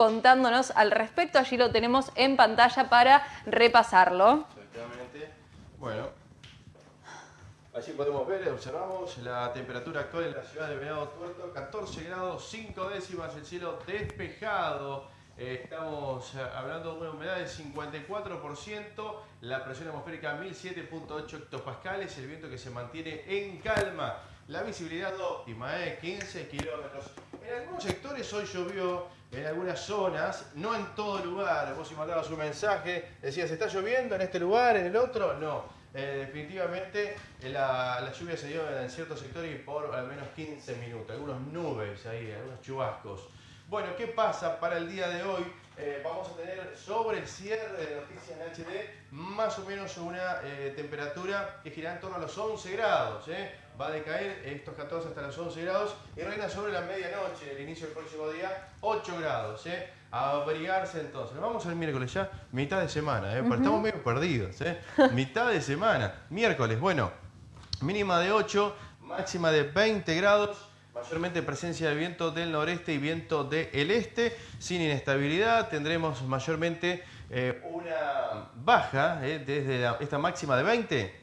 contándonos al respecto. Allí lo tenemos en pantalla para repasarlo. Efectivamente. Bueno, allí podemos ver, observamos la temperatura actual en la ciudad de Venado Tuerto, 14 grados 5 décimas, el cielo despejado. Eh, estamos eh, hablando de una humedad del 54%, la presión atmosférica 1007.8 hectopascales, el viento que se mantiene en calma. La visibilidad óptima, eh, 15 kilómetros. En algunos sectores hoy llovió, en algunas zonas, no en todo lugar. Vos si mandabas un mensaje, decías, ¿está lloviendo en este lugar, en el otro? No. Eh, definitivamente eh, la, lluvia se dio en ciertos sectores y por al menos 15 minutos. Algunos nubes ahí, algunos chubascos. Bueno, ¿qué pasa para el día de hoy? Eh, vamos a tener sobre el cierre de Noticias en HD más o menos una temperatura que girará en torno a los 11 grados. Va a decaer estos 14 hasta los 11 grados y reina sobre la medianoche, el inicio del próximo día, 8 grados. eh. A abrigarse entonces. Nos vamos al miércoles ya, mitad de semana, eh, estamos medio perdidos. eh. mitad de semana, miércoles, bueno, mínima de 8, máxima de 20 grados. Mayormente presencia de viento del noreste y viento del este, sin inestabilidad. Tendremos mayormente eh, una baja eh, desde la- esta máxima de 20.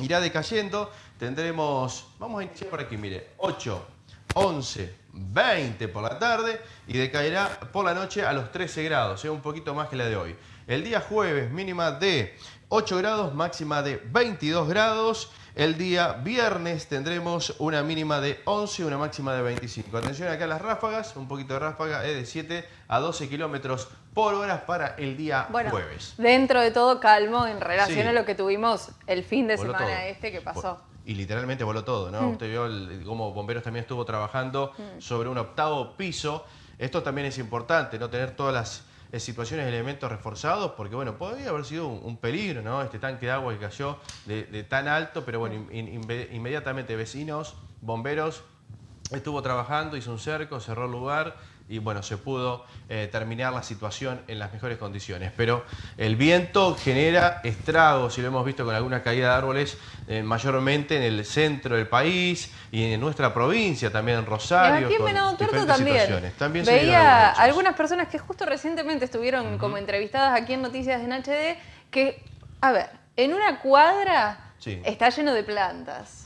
Irá decayendo. Tendremos, vamos a iniciar por aquí, mire, 8, 11, 20 por la tarde y decaerá por la noche a los 13 grados, eh, un poquito más que la de hoy. El día jueves mínima de 8 grados, máxima de 22 grados. El día viernes tendremos una mínima de 11 y una máxima de 25. Atención acá a las ráfagas, un poquito de ráfaga, es de 7 a 12 kilómetros por hora para el día Bueno, jueves. dentro de todo calmo en relación Sí. a lo que tuvimos el fin de Voló semana todo. este que pasó. Y literalmente voló todo, ¿no? Usted vio el- cómo Bomberos también estuvo trabajando sobre un octavo piso. Esto también es importante, no tener todas las eh, situaciones, elementos reforzados, porque bueno, podría haber sido un, un peligro, ¿no? Este tanque de agua que cayó de, de tan alto, pero bueno, in- in- inmediatamente vecinos, bomberos, estuvo trabajando, hizo un cerco, cerró el lugar y bueno, se pudo eh, terminar la situación en las mejores condiciones. Pero el viento genera estragos y lo hemos visto con alguna caída de árboles eh, mayormente en el centro del país y en nuestra provincia, también en Y Rosario. aquí en Venado Tuerto también. También Veía algunas personas que justo recientemente estuvieron como entrevistadas aquí en Noticias en HD que, a ver, en una cuadra Sí. está lleno de plantas.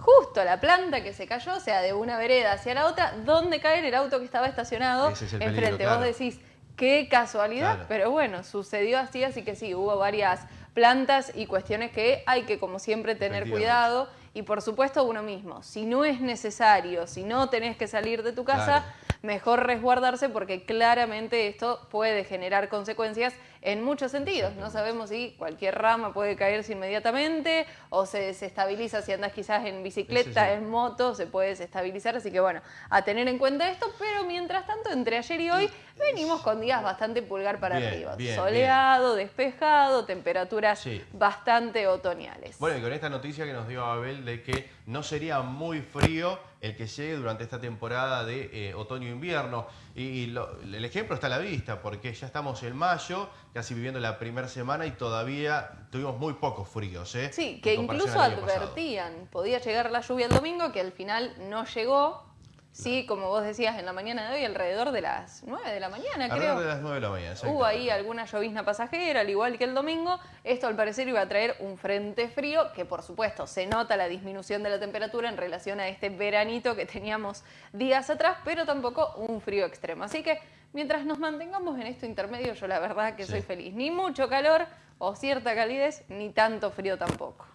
Justo la planta que se cayó, o sea, de una vereda hacia la otra, ¿dónde cae el auto que estaba estacionado es peligro, enfrente? claro. Vos decís, qué casualidad, Claro. pero bueno, sucedió así, así que sí, hubo varias plantas y cuestiones que hay que, como siempre, tener cuidado. Y por supuesto uno mismo, si no es necesario, si no tenés que salir de tu casa, Claro. Mejor resguardarse porque claramente esto puede generar consecuencias en muchos sentidos. No sabemos si cualquier rama puede caerse inmediatamente o se desestabiliza si andas quizás en bicicleta, Sí, sí. en moto, se puede desestabilizar. Así que bueno, a tener en cuenta esto, pero mientras tanto, entre ayer y hoy venimos con días bastante pulgar para Bien, arriba. bien, Soleado, despejado, temperaturas bastante otoñales. Bueno, y con esta noticia que nos dio Abel de que no sería muy frío el que llegue durante esta temporada de eh, otoño-invierno. Y, y lo- el ejemplo está a la vista, porque ya estamos en mayo, casi viviendo la primera semana y todavía tuvimos muy pocos fríos. ¿eh? Sí, que incluso pasado. advertían, podía llegar la lluvia el domingo, que al final no llegó. Sí, como vos decías en la mañana de hoy, alrededor de las 9 de la mañana, Alrededor creo. de las 9 de la mañana. Hubo ahí alguna llovizna pasajera, al igual que el domingo. Esto al parecer iba a traer un frente frío, que por supuesto se nota la disminución de la temperatura en relación a este veranito que teníamos días atrás, pero tampoco un frío extremo. Así que mientras nos mantengamos en esto intermedio, yo la verdad que Sí. soy feliz. Ni mucho calor o cierta calidez, ni tanto frío tampoco.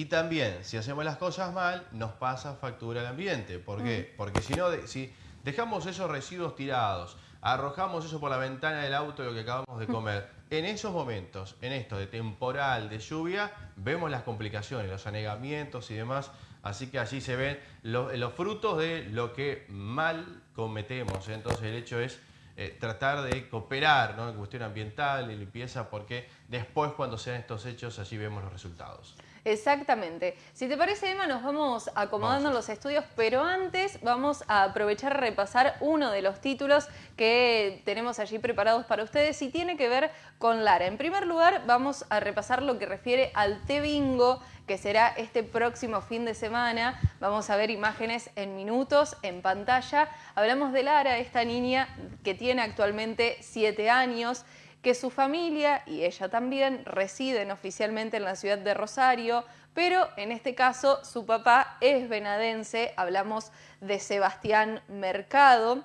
Y también, si hacemos las cosas mal, nos pasa factura al ambiente. ¿Por qué? Mm. Porque si no, de- si dejamos esos residuos tirados, arrojamos eso por la ventana del auto, lo que acabamos de comer, en esos momentos, en esto de temporal, de lluvia, vemos las complicaciones, los anegamientos y demás. Así que allí se ven lo- los frutos de lo que mal cometemos. Entonces el hecho es eh, tratar de cooperar ¿no? en cuestión ambiental y limpieza, porque después cuando sean estos hechos, allí vemos los resultados. Exactamente. Si te parece, Emma, nos vamos acomodando en los estudios, pero antes vamos a aprovechar a repasar uno de los títulos que tenemos allí preparados para ustedes y tiene que ver con Lara. En primer lugar, vamos a repasar lo que refiere al T-Bingo, que será este próximo fin de semana. Vamos a ver imágenes en minutos, en pantalla. Hablamos de Lara, esta niña que tiene actualmente siete años, que su familia y ella también residen oficialmente en la ciudad de Rosario, pero en este caso su papá es venadense, hablamos de Sebastián Mercado,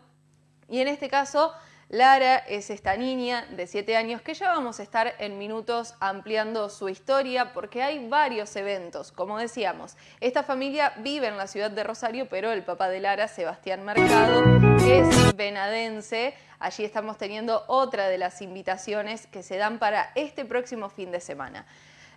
y en este caso Lara es esta niña de 7 años que ya vamos a estar en minutos ampliando su historia porque hay varios eventos. Como decíamos, esta familia vive en la ciudad de Rosario, pero el papá de Lara, Sebastián Mercado, es venadense. Allí estamos teniendo otra de las invitaciones que se dan para este próximo fin de semana.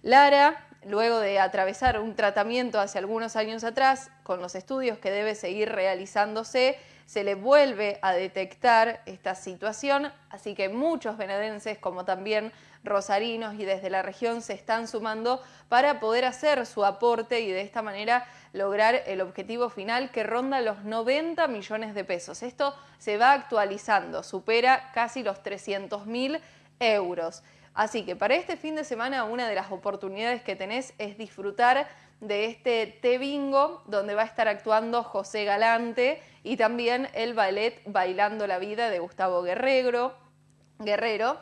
Lara, luego de atravesar un tratamiento hace algunos años atrás, con los estudios que debe seguir realizándose, se le vuelve a detectar esta situación, así que muchos venedenses como también rosarinos y desde la región se están sumando para poder hacer su aporte y de esta manera lograr el objetivo final que ronda los 90 millones de pesos. Esto se va actualizando, supera casi los 300 mil euros. Así que para este fin de semana una de las oportunidades que tenés es disfrutar de este T Bingo, donde va a estar actuando José Galante y también el ballet Bailando la Vida de Gustavo Guerrero. Guerrero.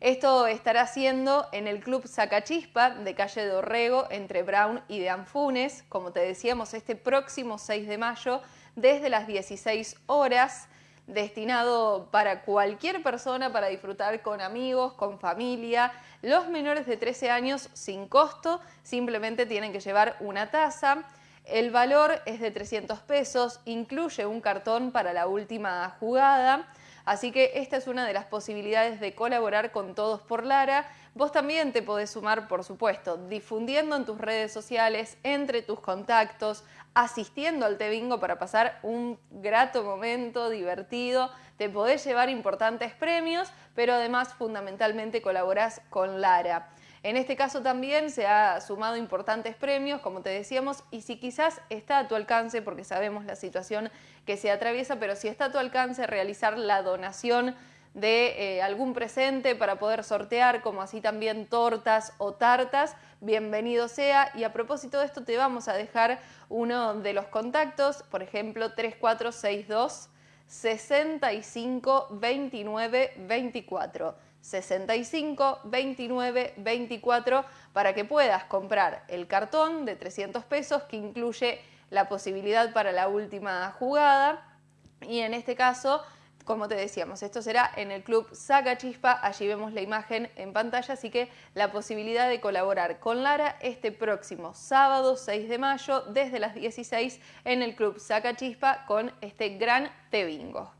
Esto estará haciendo en el Club Sacachispa de calle de Orrego entre Brown y de Anfunes, como te decíamos, este próximo 6 de mayo desde las 16 horas destinado para cualquier persona para disfrutar con amigos, con familia. Los menores de 13 años sin costo, simplemente tienen que llevar una taza. El valor es de 300 pesos, incluye un cartón para la última jugada. Así que esta es una de las posibilidades de colaborar con Todos por Lara. Vos también te podés sumar, por supuesto, difundiendo en tus redes sociales, entre tus contactos, asistiendo al Te Bingo para pasar un grato momento, divertido. Te podés llevar importantes premios, pero además fundamentalmente colaborás con Lara. En este caso también se ha sumado importantes premios, como te decíamos, y si quizás está a tu alcance, porque sabemos la situación que se atraviesa, pero si está a tu alcance realizar la donación de eh, algún presente para poder sortear, como así también tortas o tartas, bienvenido sea. Y a propósito de esto te vamos a dejar uno de los contactos, por ejemplo 3462 65 29 24. 65 29 24 para que puedas comprar el cartón de 300 pesos que incluye la posibilidad para la última jugada y en este caso como te decíamos, esto será en el Club Saca Chispa, allí vemos la imagen en pantalla, así que la posibilidad de colaborar con Lara este próximo sábado 6 de mayo desde las 16 en el Club Saca Chispa con este gran Te Bingo.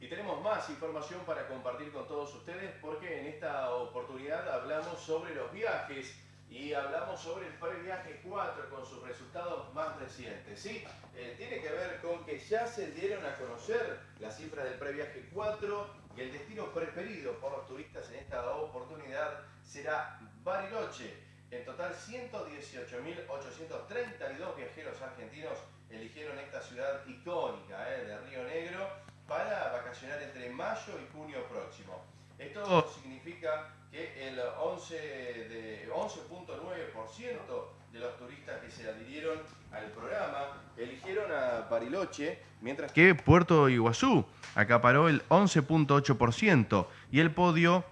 Y tenemos más información para compartir con todos ustedes porque en esta oportunidad hablamos sobre los viajes y hablamos sobre el previaje 4 con sus resultados más recientes. ¿sí? Eh, tiene que ver con que ya se dieron a conocer las cifras del previaje 4 y el destino preferido por los turistas en esta oportunidad será Bariloche. En total 118.832 viajeros argentinos eligieron esta ciudad icónica eh, de Río Negro para vacacionar entre mayo y junio próximo. Esto significa que el 11.9% de los turistas que se adhirieron al programa eligieron a Bariloche, mientras que Puerto Iguazú acaparó el 11.8% y el podio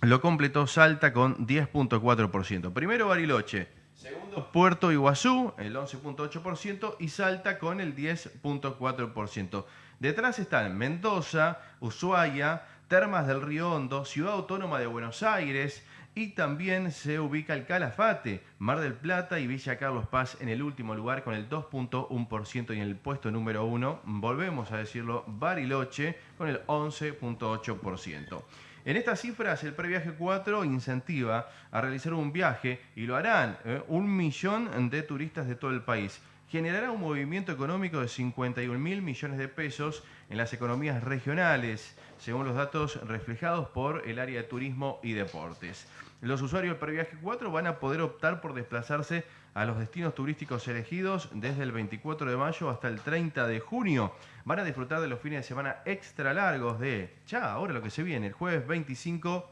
lo completó Salta con 10.4%. Primero Bariloche, segundo Puerto Iguazú, el 11.8% y Salta con el 10.4%. Detrás están Mendoza, Ushuaia, Termas del Río Hondo, Ciudad Autónoma de Buenos Aires y también se ubica el Calafate, Mar del Plata y Villa Carlos Paz en el último lugar con el 2.1% y en el puesto número 1, volvemos a decirlo, Bariloche con el 11.8%. En estas cifras, el previaje 4 incentiva a realizar un viaje y lo harán eh, un millón de turistas de todo el país generará un movimiento económico de 51 mil millones de pesos en las economías regionales, según los datos reflejados por el área de turismo y deportes. Los usuarios del Previaje 4 van a poder optar por desplazarse a los destinos turísticos elegidos desde el 24 de mayo hasta el 30 de junio. Van a disfrutar de los fines de semana extra largos de, ya, ahora lo que se viene, el jueves 25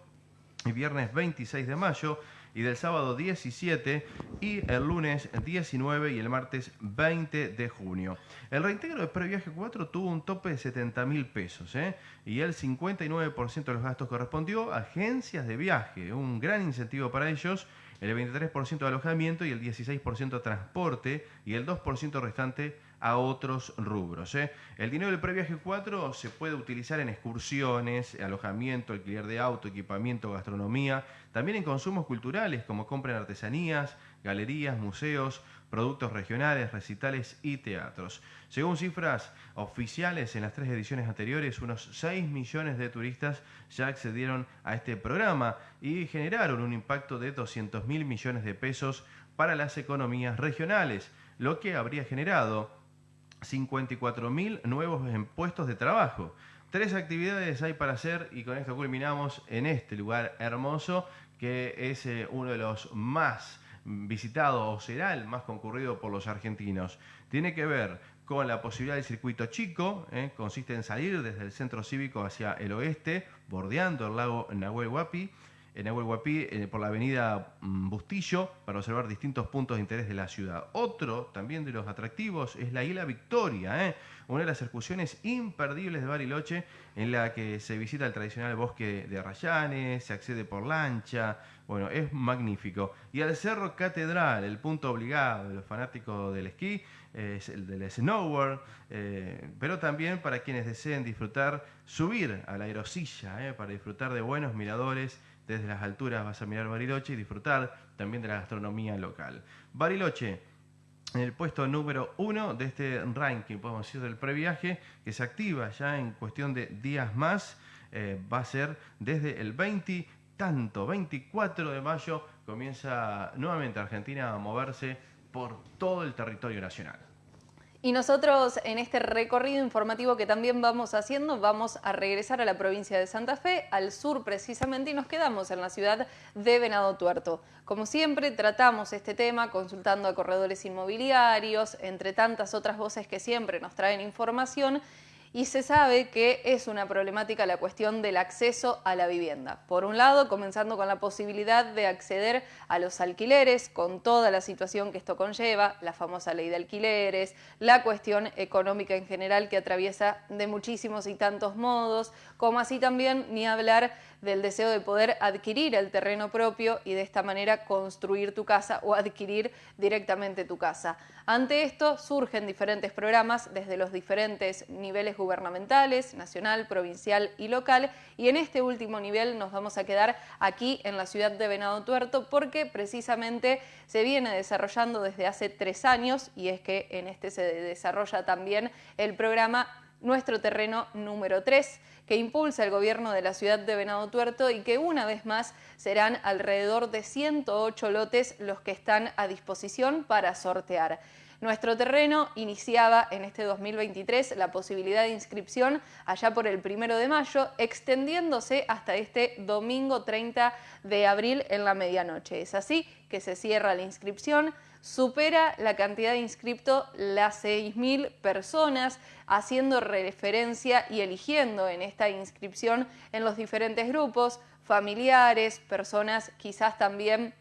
y viernes 26 de mayo y del sábado 17 y el lunes 19 y el martes 20 de junio. El reintegro de Previaje 4 tuvo un tope de 70 mil pesos ¿eh? y el 59% de los gastos correspondió a agencias de viaje, un gran incentivo para ellos el 23% de alojamiento y el 16% transporte y el 2% restante a otros rubros. ¿eh? El dinero del previaje 4 se puede utilizar en excursiones, alojamiento, alquiler de auto, equipamiento, gastronomía, también en consumos culturales como compra en artesanías, galerías, museos, productos regionales, recitales y teatros. Según cifras oficiales, en las tres ediciones anteriores, unos 6 millones de turistas ya accedieron a este programa y generaron un impacto de 200 mil millones de pesos para las economías regionales, lo que habría generado 54.000 nuevos puestos de trabajo. Tres actividades hay para hacer y con esto culminamos en este lugar hermoso que es eh, uno de los más visitados o será el más concurrido por los argentinos. Tiene que ver con la posibilidad del circuito chico, eh, consiste en salir desde el centro cívico hacia el oeste, bordeando el lago Nahuel Huapi, en Aguaguapí, eh, por la avenida mm, Bustillo, para observar distintos puntos de interés de la ciudad. Otro también de los atractivos es la Isla Victoria, ¿eh? una de las excursiones imperdibles de Bariloche, en la que se visita el tradicional bosque de Arrayanes, se accede por lancha, bueno, es magnífico. Y al Cerro Catedral, el punto obligado de los fanáticos del esquí, es el del snowboard, eh, pero también para quienes deseen disfrutar, subir a la aerosilla, para disfrutar de buenos miradores desde las alturas vas a mirar Bariloche y disfrutar también de la gastronomía local. Bariloche, en el puesto número uno de este ranking, podemos decir, del previaje, que se activa ya en cuestión de días más, eh, va a ser desde el 20, tanto, 24 de mayo, comienza nuevamente Argentina a moverse por todo el territorio nacional. Y nosotros en este recorrido informativo que también vamos haciendo, vamos a regresar a la provincia de Santa Fe, al sur precisamente, y nos quedamos en la ciudad de Venado Tuerto. Como siempre, tratamos este tema consultando a corredores inmobiliarios, entre tantas otras voces que siempre nos traen información, y se sabe que es una problemática la cuestión del acceso a la vivienda. Por un lado, comenzando con la posibilidad de acceder a los alquileres, con toda la situación que esto conlleva, la famosa ley de alquileres, la cuestión económica en general que atraviesa de muchísimos y tantos modos, como así también ni hablar del deseo de poder adquirir el terreno propio y de esta manera construir tu casa o adquirir directamente tu casa. Ante esto surgen diferentes programas desde los diferentes niveles gubernamentales, nacional, provincial y local, y en este último nivel nos vamos a quedar aquí en la ciudad de Venado Tuerto porque precisamente se viene desarrollando desde hace tres años y es que en este se desarrolla también el programa Nuestro Terreno número 3, que impulsa el gobierno de la ciudad de Venado Tuerto y que una vez más serán alrededor de 108 lotes los que están a disposición para sortear. Nuestro terreno iniciaba en este 2023 la posibilidad de inscripción allá por el primero de mayo, extendiéndose hasta este domingo 30 de abril en la medianoche. Es así que se cierra la inscripción, supera la cantidad de inscriptos las 6.000 personas, haciendo referencia y eligiendo en esta inscripción en los diferentes grupos, familiares, personas quizás también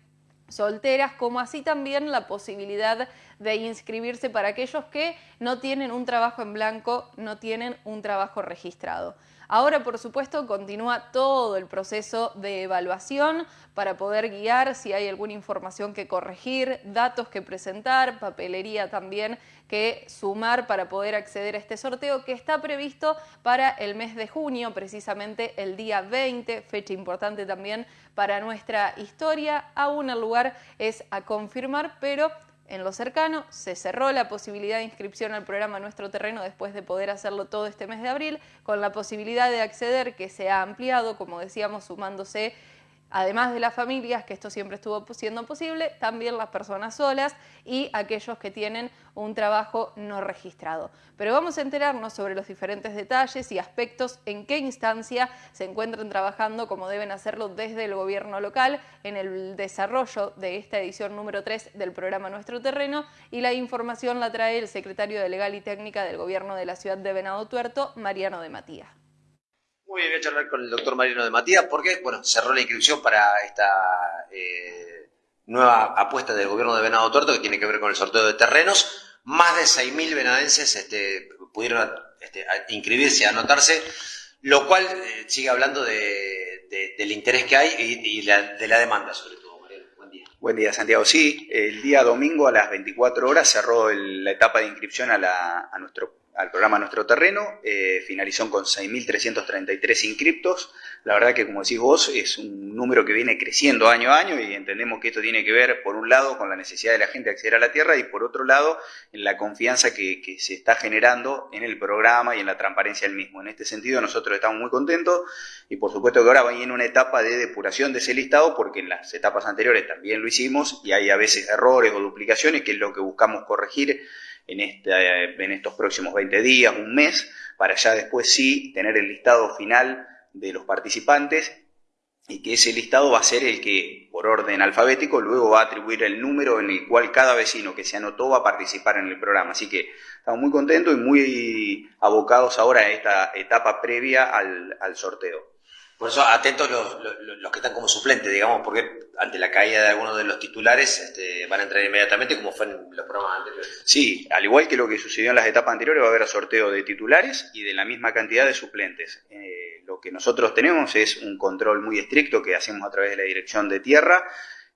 solteras, como así también la posibilidad de inscribirse para aquellos que no tienen un trabajo en blanco, no tienen un trabajo registrado. Ahora, por supuesto, continúa todo el proceso de evaluación para poder guiar si hay alguna información que corregir, datos que presentar, papelería también que sumar para poder acceder a este sorteo que está previsto para el mes de junio, precisamente el día 20, fecha importante también para nuestra historia. Aún el lugar es a confirmar, pero en lo cercano. Se cerró la posibilidad de inscripción al programa Nuestro Terreno después de poder hacerlo todo este mes de abril, con la posibilidad de acceder que se ha ampliado, como decíamos, sumándose además de las familias, que esto siempre estuvo siendo posible, también las personas solas y aquellos que tienen un trabajo no registrado. Pero vamos a enterarnos sobre los diferentes detalles y aspectos en qué instancia se encuentran trabajando como deben hacerlo desde el gobierno local en el desarrollo de esta edición número 3 del programa Nuestro Terreno y la información la trae el secretario de Legal y Técnica del gobierno de la ciudad de Venado Tuerto, Mariano de Matías. Muy bien, voy a charlar con el doctor Marino de Matías porque, bueno, cerró la inscripción para esta eh, nueva apuesta del gobierno de Venado Tuerto que tiene que ver con el sorteo de terrenos. Más de 6.000 venadenses este, pudieron este, inscribirse, anotarse, lo cual eh, sigue hablando del interés que hay y, de la demanda sobre todo. Buen día. Buen día, Santiago. Sí, el día domingo a las 24 horas cerró la etapa de inscripción a, a nuestro al programa Nuestro Terreno, eh, finalizó con 6.333 inscriptos. La verdad que, como decís vos, es un número que viene creciendo año a año y entendemos que esto tiene que ver, por un lado, con la necesidad de la gente de acceder a la tierra y, por otro lado, en la confianza que, se está generando en el programa y en la transparencia del mismo. En este sentido, nosotros estamos muy contentos y, por supuesto, que ahora va en una etapa de depuración de ese listado porque en las etapas anteriores también lo hicimos y hay a veces errores o duplicaciones, que es lo que buscamos corregir en, este, en estos próximos 20 días, un mes, para ya después sí tener el listado final de los participantes y que ese listado va a ser el que, por orden alfabético, luego va a atribuir el número en el cual cada vecino que se anotó va a participar en el programa. Así que estamos muy contentos y muy abocados ahora a esta etapa previa al, al sorteo. Por eso atentos los, los, que están como suplentes, digamos, porque ante la caída de algunos de los titulares este, van a entrar inmediatamente como fue en los programas anteriores. Sí, al igual que lo que sucedió en las etapas anteriores, va a haber sorteo de titulares y de la misma cantidad de suplentes. Eh, lo que nosotros tenemos es un control muy estricto que hacemos a través de la Dirección de Tierra,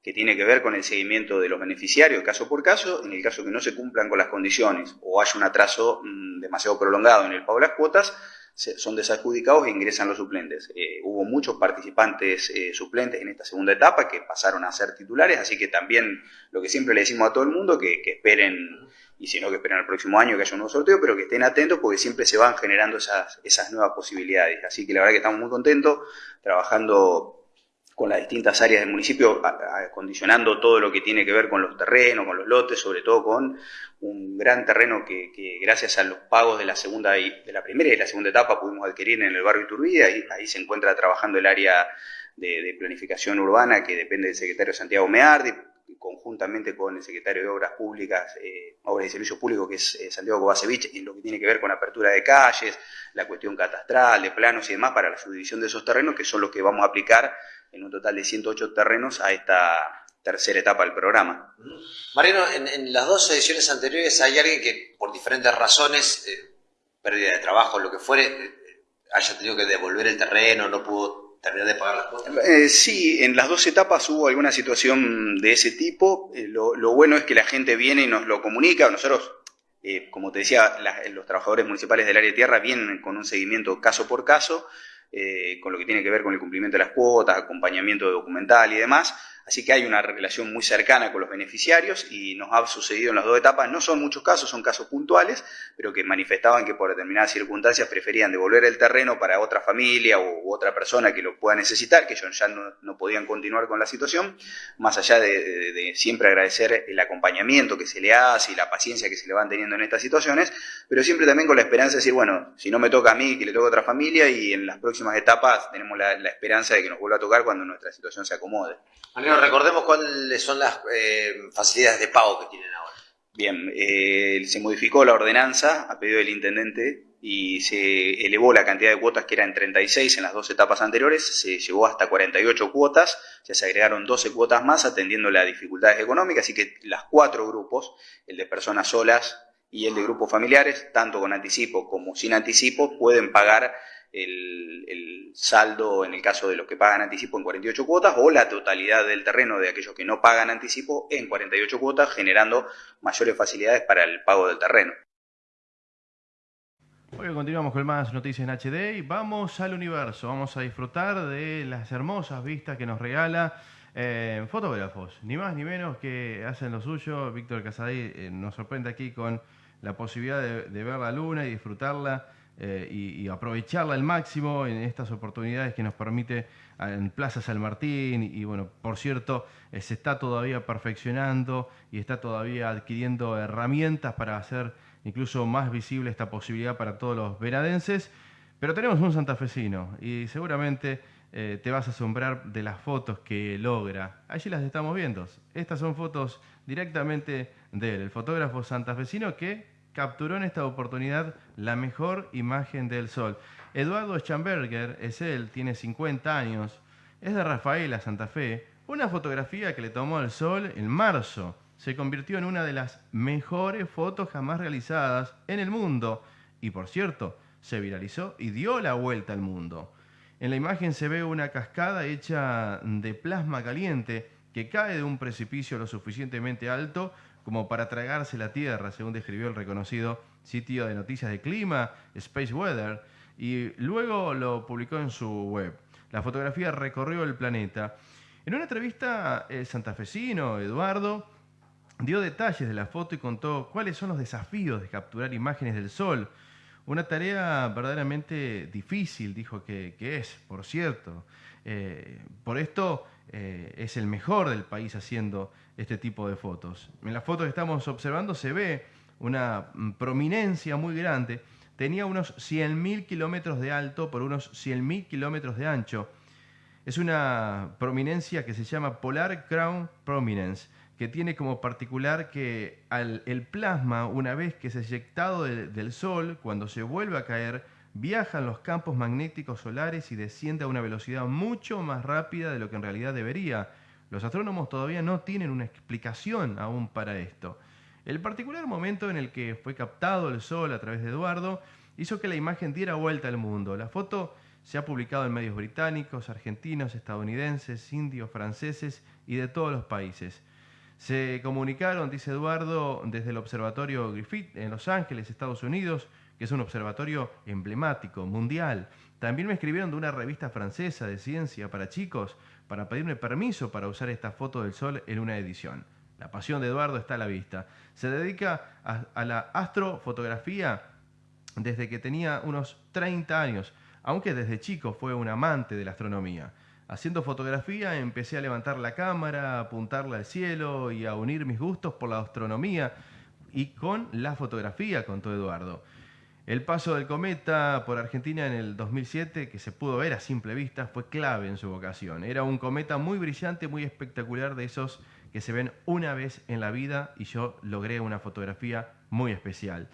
que tiene que ver con el seguimiento de los beneficiarios caso por caso, en el caso que no se cumplan con las condiciones o haya un atraso mm, demasiado prolongado en el pago de las cuotas, son desadjudicados e ingresan los suplentes. Eh, hubo muchos participantes eh, suplentes en esta segunda etapa que pasaron a ser titulares, así que también lo que siempre le decimos a todo el mundo, que, esperen, y si no, que esperen al próximo año que haya un nuevo sorteo, pero que estén atentos porque siempre se van generando esas, esas nuevas posibilidades. Así que la verdad que estamos muy contentos trabajando con las distintas áreas del municipio, acondicionando todo lo que tiene que ver con los terrenos, con los lotes, sobre todo con un gran terreno que, gracias a los pagos de la segunda de la primera y la segunda etapa pudimos adquirir en el barrio Iturbide, ahí, ahí se encuentra trabajando el área de, planificación urbana que depende del secretario Santiago Meardi, conjuntamente con el secretario de Obras Públicas, eh, Obras y Servicios Públicos, que es eh, Santiago Kovacevic, en lo que tiene que ver con apertura de calles, la cuestión catastral, de planos y demás para la subdivisión de esos terrenos, que son los que vamos a aplicar en un total de 108 terrenos a esta tercera etapa del programa. Mariano, en, las dos ediciones anteriores hay alguien que por diferentes razones, eh, pérdida de trabajo, lo que fuere, eh, haya tenido que devolver el terreno, no pudo terminar de pagar las cuotas. Eh, sí, en las dos etapas hubo alguna situación de ese tipo. lo, bueno es que la gente viene y nos lo comunica. Nosotros, como te decía, los trabajadores municipales del área de tierra vienen con un seguimiento caso por caso eh, con lo que tiene que ver con el cumplimiento de las cuotas, acompañamiento documental y demás. Así que hay una relación muy cercana con los beneficiarios y nos ha sucedido en las dos etapas. No son muchos casos, son casos puntuales, pero que manifestaban que por determinadas circunstancias preferían devolver el terreno para otra familia u otra persona que lo pueda necesitar, que ellos ya no, podían continuar con la situación, más allá de, siempre agradecer el acompañamiento que se le hace y la paciencia que se le van teniendo en estas situaciones, pero siempre también con la esperanza de decir, bueno, si no me toca a mí, que le toca a otra familia y en las próximas etapas tenemos la, la esperanza de que nos vuelva a tocar cuando nuestra situación se acomode recordemos cuáles son las eh, facilidades de pago que tienen ahora. Bien, eh, se modificó la ordenanza a pedido del intendente y se elevó la cantidad de cuotas que eran 36 en las dos etapas anteriores, se llevó hasta 48 cuotas, ya se agregaron 12 cuotas más atendiendo las dificultades económicas, así que las cuatro grupos, el de personas solas y el de grupos familiares, tanto con anticipo como sin anticipo, pueden pagar el, saldo en el caso de los que pagan anticipo en 48 cuotas o la totalidad del terreno de aquellos que no pagan anticipo en 48 cuotas, generando mayores facilidades para el pago del terreno. Hoy continuamos con más noticias en HD y vamos al universo. Vamos a disfrutar de las hermosas vistas que nos regala eh, fotógrafos, ni más ni menos que hacen lo suyo. Víctor Casadí eh, nos sorprende aquí con la posibilidad de ver la luna y disfrutarla eh, y, aprovecharla al máximo en estas oportunidades que nos permite ah, en Plaza San Martín. Y, bueno, por cierto, eh, se está todavía perfeccionando y está todavía adquiriendo herramientas para hacer incluso más visible esta posibilidad para todos los venadenses. Pero tenemos un santafesino y seguramente eh, te vas a asombrar de las fotos que logra. Allí las estamos viendo. Estas son fotos directamente de él, el fotógrafo santafesino que capturó en esta oportunidad la mejor imagen del sol. Eduardo Schamberger es él, tiene 50 años, es de Rafaela, Santa Fe. Una fotografía que le tomó el sol en marzo. Se convirtió en una de las mejores fotos jamás realizadas en el mundo. Y por cierto, se viralizó y dio la vuelta al mundo. En la imagen se ve una cascada hecha de plasma caliente que cae de un precipicio lo suficientemente alto como para tragarse la Tierra, según describió el reconocido sitio de noticias de clima, Space Weather, y luego lo publicó en su web. La fotografía recorrió el planeta. En una entrevista, el santafesino Eduardo dio detalles de la foto y contó cuáles son los desafíos de capturar imágenes del Sol. Una tarea verdaderamente difícil, dijo que, es, por cierto. Eh, por esto eh, es el mejor del país haciendo este tipo de fotos. En la foto que estamos observando se ve una mm, prominencia muy grande. Tenía unos 100.000 kilómetros de alto por unos 100.000 kilómetros de ancho. Es una prominencia que se llama Polar Crown Prominence, que tiene como particular que el plasma, una vez que es eyectado del Sol, cuando se vuelve a caer, viaja en los campos magnéticos solares y desciende a una velocidad mucho más rápida de lo que en realidad debería los astrónomos todavía no tienen una explicación aún para esto. El particular momento en el que fue captado el Sol a través de Eduardo hizo que la imagen diera vuelta al mundo. La foto se ha publicado en medios británicos, argentinos, estadounidenses, indios, franceses y de todos los países. Se comunicaron, dice Eduardo, desde el Observatorio Griffith en Los Ángeles, Estados Unidos, que es un observatorio emblemático, mundial. También me escribieron de una revista francesa de ciencia para chicos para pedirme permiso para usar esta foto del sol en una edición. La pasión de Eduardo está a la vista. Se dedica a, la astrofotografía desde que tenía unos 30 años, aunque desde chico fue un amante de la astronomía. Haciendo fotografía empecé a levantar la cámara, a apuntarla al cielo y a unir mis gustos por la astronomía y con la fotografía, contó Eduardo. El paso del cometa por Argentina en el 2007, que se pudo ver a simple vista, fue clave en su vocación. Era un cometa muy brillante, muy espectacular, de esos que se ven una vez en la vida y yo logré una fotografía muy especial.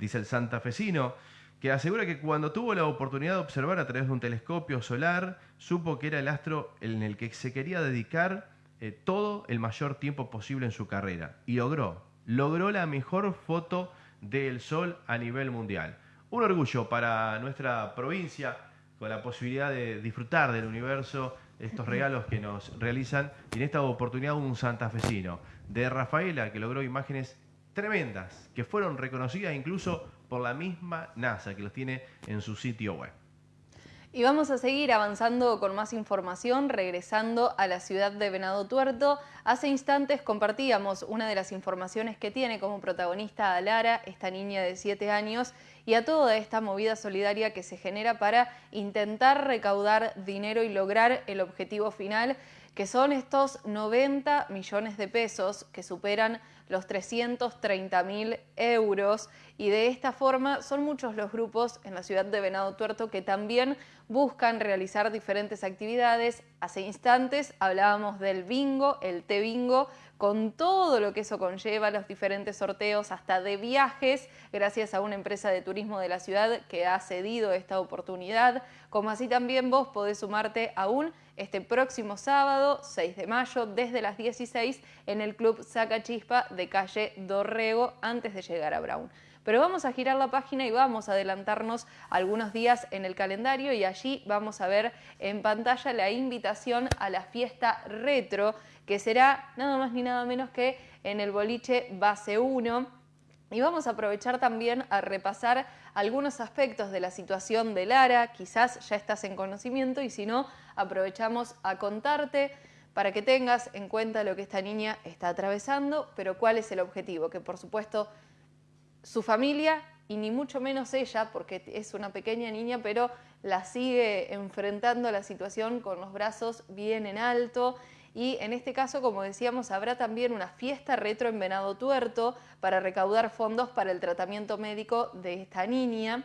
Dice el santafesino, que asegura que cuando tuvo la oportunidad de observar a través de un telescopio solar, supo que era el astro en el que se quería dedicar eh, todo el mayor tiempo posible en su carrera. Y logró, logró la mejor foto del sol a nivel mundial. Un orgullo para nuestra provincia con la posibilidad de disfrutar del universo, estos regalos que nos realizan y en esta oportunidad un santafesino de Rafaela que logró imágenes tremendas que fueron reconocidas incluso por la misma NASA que los tiene en su sitio web. Y vamos a seguir avanzando con más información, regresando a la ciudad de Venado Tuerto. Hace instantes compartíamos una de las informaciones que tiene como protagonista a Lara, esta niña de 7 años, y a toda esta movida solidaria que se genera para intentar recaudar dinero y lograr el objetivo final, que son estos 90 millones de pesos que superan los 330 mil euros y de esta forma son muchos los grupos en la ciudad de Venado Tuerto que también buscan realizar diferentes actividades. Hace instantes hablábamos del bingo, el té bingo, con todo lo que eso conlleva, los diferentes sorteos, hasta de viajes, gracias a una empresa de turismo de la ciudad que ha cedido esta oportunidad, como así también vos podés sumarte aún este próximo sábado, 6 de mayo, desde las 16 en el Club Saca Chispa de calle Dorrego, antes de llegar a Brown. Pero vamos a girar la página y vamos a adelantarnos algunos días en el calendario y allí vamos a ver en pantalla la invitación a la fiesta retro que será nada más ni nada menos que en el boliche base 1. Y vamos a aprovechar también a repasar algunos aspectos de la situación de Lara, quizás ya estás en conocimiento y si no, aprovechamos a contarte para que tengas en cuenta lo que esta niña está atravesando, pero cuál es el objetivo, que por supuesto su familia y ni mucho menos ella, porque es una pequeña niña, pero la sigue enfrentando la situación con los brazos bien en alto. Y en este caso, como decíamos, habrá también una fiesta retro en Venado Tuerto para recaudar fondos para el tratamiento médico de esta niña.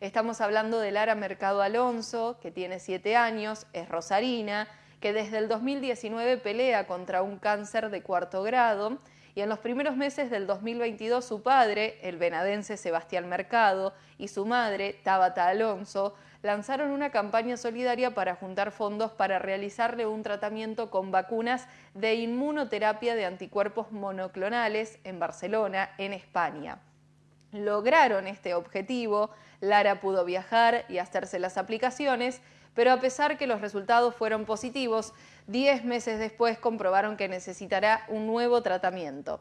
Estamos hablando de Lara Mercado Alonso, que tiene siete años, es rosarina, que desde el 2019 pelea contra un cáncer de cuarto grado y en los primeros meses del 2022 su padre, el venadense Sebastián Mercado, y su madre, Tabata Alonso, lanzaron una campaña solidaria para juntar fondos para realizarle un tratamiento con vacunas de inmunoterapia de anticuerpos monoclonales en Barcelona, en España. Lograron este objetivo, Lara pudo viajar y hacerse las aplicaciones, pero a pesar que los resultados fueron positivos, 10 meses después comprobaron que necesitará un nuevo tratamiento.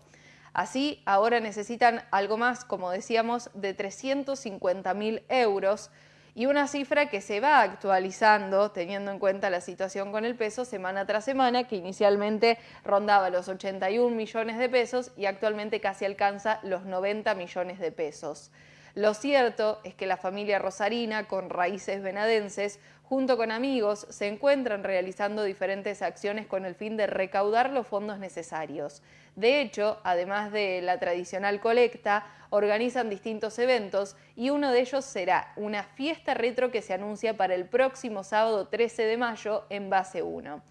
Así, ahora necesitan algo más, como decíamos, de 350 mil euros y una cifra que se va actualizando teniendo en cuenta la situación con el peso semana tras semana, que inicialmente rondaba los 81 millones de pesos y actualmente casi alcanza los 90 millones de pesos. Lo cierto es que la familia rosarina, con raíces venadenses, junto con amigos, se encuentran realizando diferentes acciones con el fin de recaudar los fondos necesarios. De hecho, además de la tradicional colecta, organizan distintos eventos y uno de ellos será una fiesta retro que se anuncia para el próximo sábado 13 de mayo en Base 1.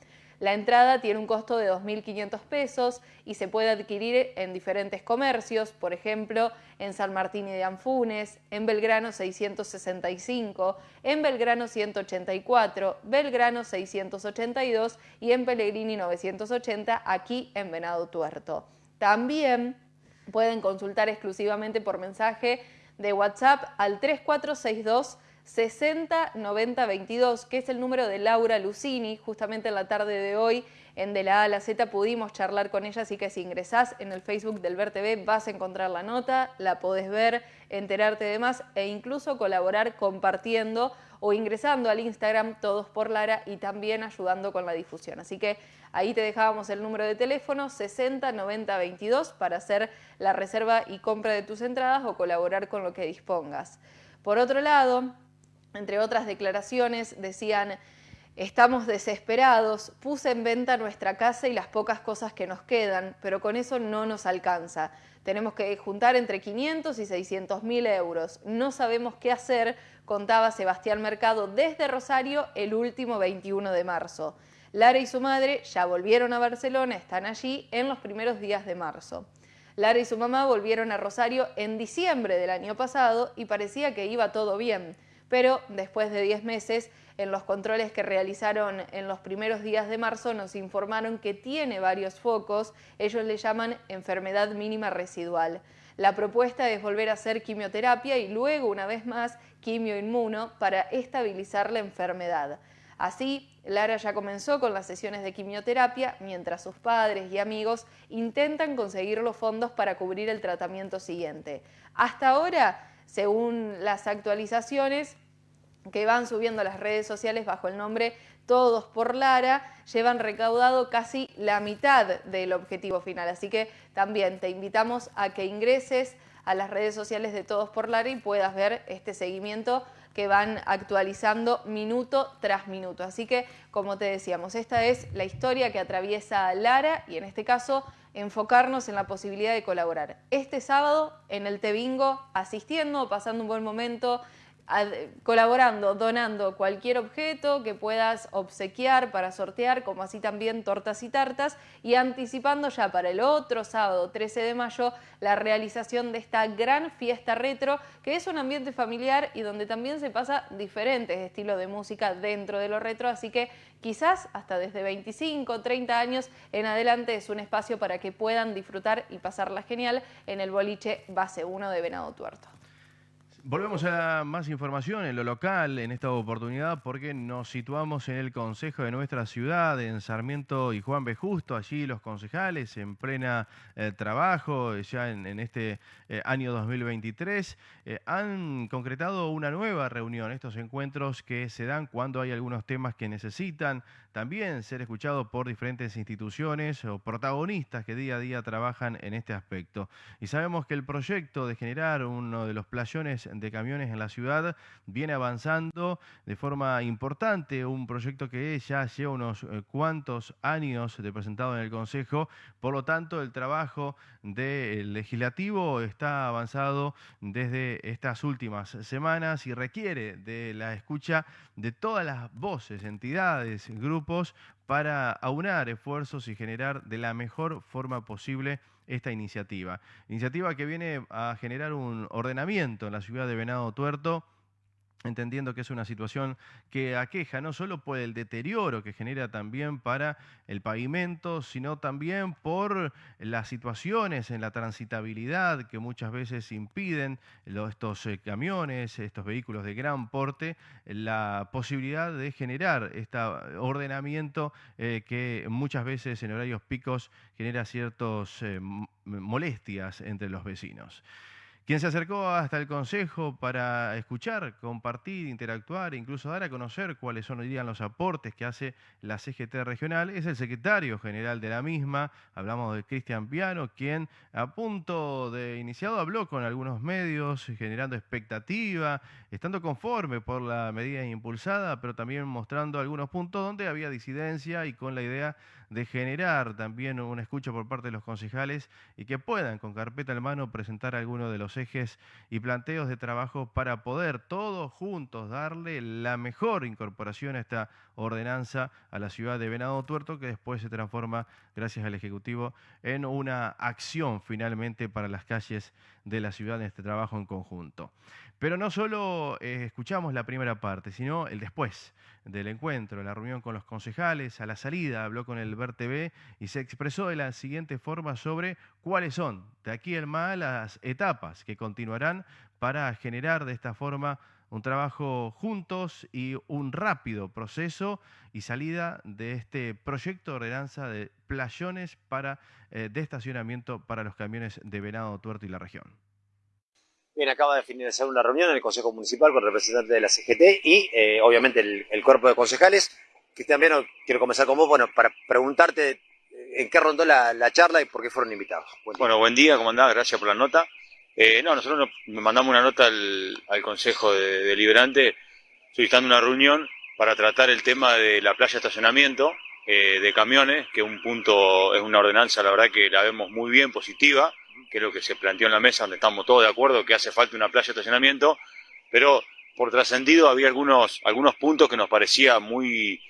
La entrada tiene un costo de 2.500 pesos y se puede adquirir en diferentes comercios, por ejemplo, en San Martín y de Anfunes, en Belgrano 665, en Belgrano 184, Belgrano 682 y en Pellegrini 980, aquí en Venado Tuerto. También pueden consultar exclusivamente por mensaje de WhatsApp al 3462 60 90 22, que es el número de Laura Lucini. Justamente en la tarde de hoy, en De la A a la Z, pudimos charlar con ella, así que si ingresás en el Facebook del Ver TV vas a encontrar la nota, la podés ver, enterarte de más e incluso colaborar compartiendo o ingresando al Instagram Todos por Lara y también ayudando con la difusión. Así que ahí te dejábamos el número de teléfono 60 90 22 para hacer la reserva y compra de tus entradas o colaborar con lo que dispongas. Por otro lado, entre otras declaraciones, decían, estamos desesperados, puse en venta nuestra casa y las pocas cosas que nos quedan, pero con eso no nos alcanza. Tenemos que juntar entre 500 y 600 mil euros. No sabemos qué hacer, contaba Sebastián Mercado desde Rosario el último 21 de marzo. Lara y su madre ya volvieron a Barcelona, están allí en los primeros días de marzo. Lara y su mamá volvieron a Rosario en diciembre del año pasado y parecía que iba todo bien pero después de 10 meses, en los controles que realizaron en los primeros días de marzo, nos informaron que tiene varios focos, ellos le llaman enfermedad mínima residual. La propuesta es volver a hacer quimioterapia y luego, una vez más, quimioinmuno para estabilizar la enfermedad. Así, Lara ya comenzó con las sesiones de quimioterapia, mientras sus padres y amigos intentan conseguir los fondos para cubrir el tratamiento siguiente. Hasta ahora, según las actualizaciones que van subiendo a las redes sociales bajo el nombre Todos por Lara, llevan recaudado casi la mitad del objetivo final. Así que también te invitamos a que ingreses a las redes sociales de Todos por Lara y puedas ver este seguimiento que van actualizando minuto tras minuto. Así que, como te decíamos, esta es la historia que atraviesa Lara y en este caso enfocarnos en la posibilidad de colaborar. Este sábado en el Tebingo, asistiendo, pasando un buen momento, colaborando, donando cualquier objeto que puedas obsequiar para sortear, como así también tortas y tartas, y anticipando ya para el otro sábado, 13 de mayo, la realización de esta gran fiesta retro, que es un ambiente familiar y donde también se pasa diferentes estilos de música dentro de lo retro, así que quizás hasta desde 25, 30 años en adelante es un espacio para que puedan disfrutar y pasarla genial en el boliche base 1 de Venado Tuerto. Volvemos a más información en lo local en esta oportunidad porque nos situamos en el Consejo de nuestra ciudad, en Sarmiento y Juan B. Justo, allí los concejales en plena eh, trabajo ya en, este eh, año 2023 eh, han concretado una nueva reunión, estos encuentros que se dan cuando hay algunos temas que necesitan también ser escuchados por diferentes instituciones o protagonistas que día a día trabajan en este aspecto. Y sabemos que el proyecto de generar uno de los playones de camiones en la ciudad viene avanzando de forma importante, un proyecto que ya lleva unos eh, cuantos años de presentado en el Consejo, por lo tanto el trabajo del legislativo está avanzado desde estas últimas semanas y requiere de la escucha de todas las voces, entidades, grupos para aunar esfuerzos y generar de la mejor forma posible esta iniciativa. Iniciativa que viene a generar un ordenamiento en la ciudad de Venado Tuerto entendiendo que es una situación que aqueja no solo por el deterioro que genera también para el pavimento, sino también por las situaciones en la transitabilidad que muchas veces impiden estos eh, camiones, estos vehículos de gran porte, la posibilidad de generar este ordenamiento eh, que muchas veces en horarios picos genera ciertas eh, molestias entre los vecinos. Quien se acercó hasta el Consejo para escuchar, compartir, interactuar e incluso dar a conocer cuáles son día los aportes que hace la CGT regional es el secretario general de la misma. Hablamos de Cristian Piano, quien a punto de iniciado habló con algunos medios, generando expectativa, estando conforme por la medida impulsada, pero también mostrando algunos puntos donde había disidencia y con la idea de generar también una escucha por parte de los concejales y que puedan con carpeta en mano presentar algunos de los ejes y planteos de trabajo para poder todos juntos darle la mejor incorporación a esta ordenanza a la ciudad de Venado Tuerto que después se transforma, gracias al Ejecutivo, en una acción finalmente para las calles de la ciudad en este trabajo en conjunto. Pero no solo eh, escuchamos la primera parte, sino el después del encuentro, la reunión con los concejales, a la salida habló con el TV y se expresó de la siguiente forma sobre cuáles son de aquí el más las etapas que continuarán para generar de esta forma un trabajo juntos y un rápido proceso y salida de este proyecto de ordenanza de playones para eh, de estacionamiento para los camiones de Venado, Tuerto y la región. Bien, acaba de finalizar una reunión en el Consejo Municipal con representantes de la CGT y eh, obviamente el, cuerpo de concejales. Cristian Viano, quiero comenzar con vos, bueno, para preguntarte eh, en qué rondó la, charla y por qué fueron invitados. bueno, buen día, ¿cómo? Gracias por la nota. Eh, no, nosotros mandamos una nota al, Consejo Deliberante solicitando una reunión para tratar el tema de la playa de estacionamiento de camiones, que un punto es una ordenanza, la verdad que la vemos muy bien, positiva que es lo que se planteó en la mesa, donde estamos todos de acuerdo que hace falta una playa de estacionamiento, pero por trascendido había algunos, algunos puntos que nos parecía muy,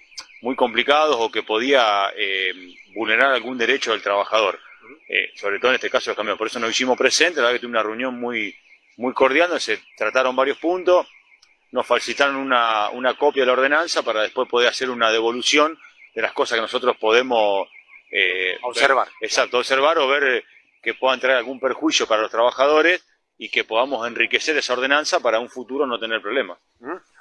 muy complicados o que podía eh, vulnerar algún derecho del trabajador, eh, sobre todo en este caso los camiones. Por eso nos hicimos presentes, la verdad que tuve una reunión muy, muy cordial, donde se trataron varios puntos, nos facilitaron una, una copia de la ordenanza para después poder hacer una devolución de las cosas que nosotros podemos eh, observar. exacto, observar o ver que puedan traer algún perjuicio para los trabajadores y que podamos enriquecer esa ordenanza para un futuro no tener problemas.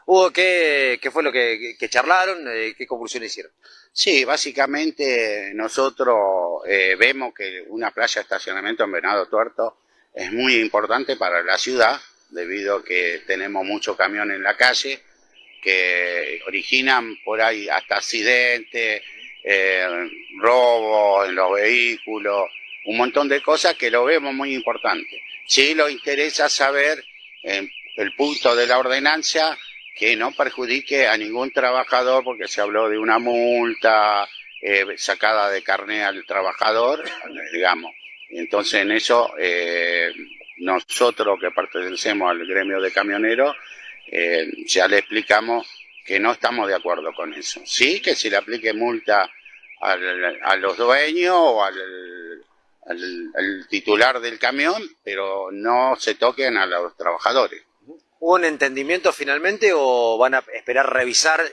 Hugo, ¿qué, fue lo que, charlaron? Eh, ¿Qué conclusiones hicieron? Sí, básicamente nosotros eh, vemos que una playa de estacionamiento en Venado Tuerto es muy importante para la ciudad, debido a que tenemos muchos camiones en la calle que originan por ahí hasta accidentes, eh, robos en los vehículos, un montón de cosas que lo vemos muy importante. Sí lo interesa saber eh, el punto de la ordenanza que no perjudique a ningún trabajador porque se habló de una multa eh, sacada de carné al trabajador, digamos. Entonces en eso eh, nosotros que pertenecemos al gremio de camioneros ya le explicamos que no estamos de acuerdo con eso. Sí que se le aplique multa a los dueños o al al, titular del camión, pero no se toquen a los trabajadores. ¿Hubo un entendimiento finalmente o van a esperar revisar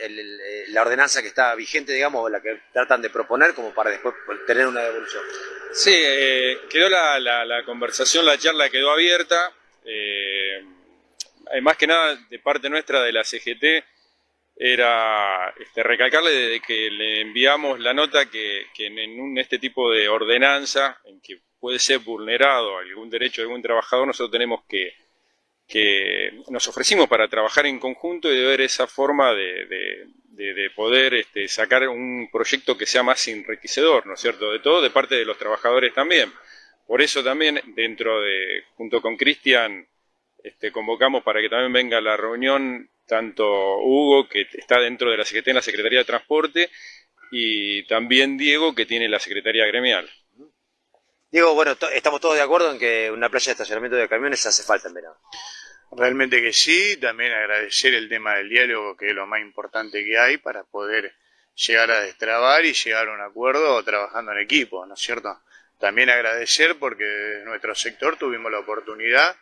la ordenanza que está vigente, digamos, la que tratan de proponer, como para después tener una devolución? Sí, eh, quedó la, conversación, la charla quedó abierta. Eh, eh, más que nada de parte nuestra de la CGT, era este, recalcarle desde que le enviamos la nota que, en este tipo de ordenanza, en que puede ser vulnerado algún derecho de algún trabajador, nosotros tenemos que, que nos ofrecimos para trabajar en conjunto y de ver esa forma de, poder este, sacar un proyecto que sea más enriquecedor, ¿no es cierto? De todo, de parte de los trabajadores también. Por eso también, dentro de, junto con Cristian, este, convocamos para que también venga la reunión tanto Hugo, que está dentro de la Secretaría, la Secretaría de Transporte, y también Diego, que tiene la Secretaría Gremial. Diego, bueno, estamos todos de acuerdo en que una playa de estacionamiento de camiones hace falta en verano. Realmente que sí, también agradecer el tema del diálogo, que es lo más importante que hay para poder llegar a destrabar y llegar a un acuerdo trabajando en equipo, ¿no es cierto? También agradecer porque desde nuestro sector tuvimos la oportunidad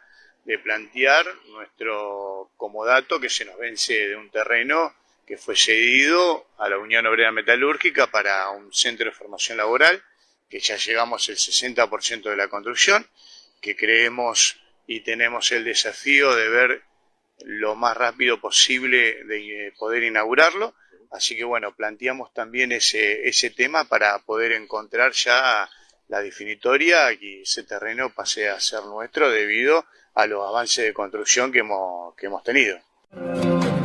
de plantear nuestro comodato que se nos vence de un terreno que fue cedido a la Unión Obrera Metalúrgica para un centro de formación laboral, que ya llegamos el 60% de la construcción, que creemos y tenemos el desafío de ver lo más rápido posible de eh, poder inaugurarlo. Así que bueno, planteamos también ese, ese tema para poder encontrar ya la definitoria y ese terreno pase a ser nuestro debido a los avances de construcción que hemos, que hemos tenido.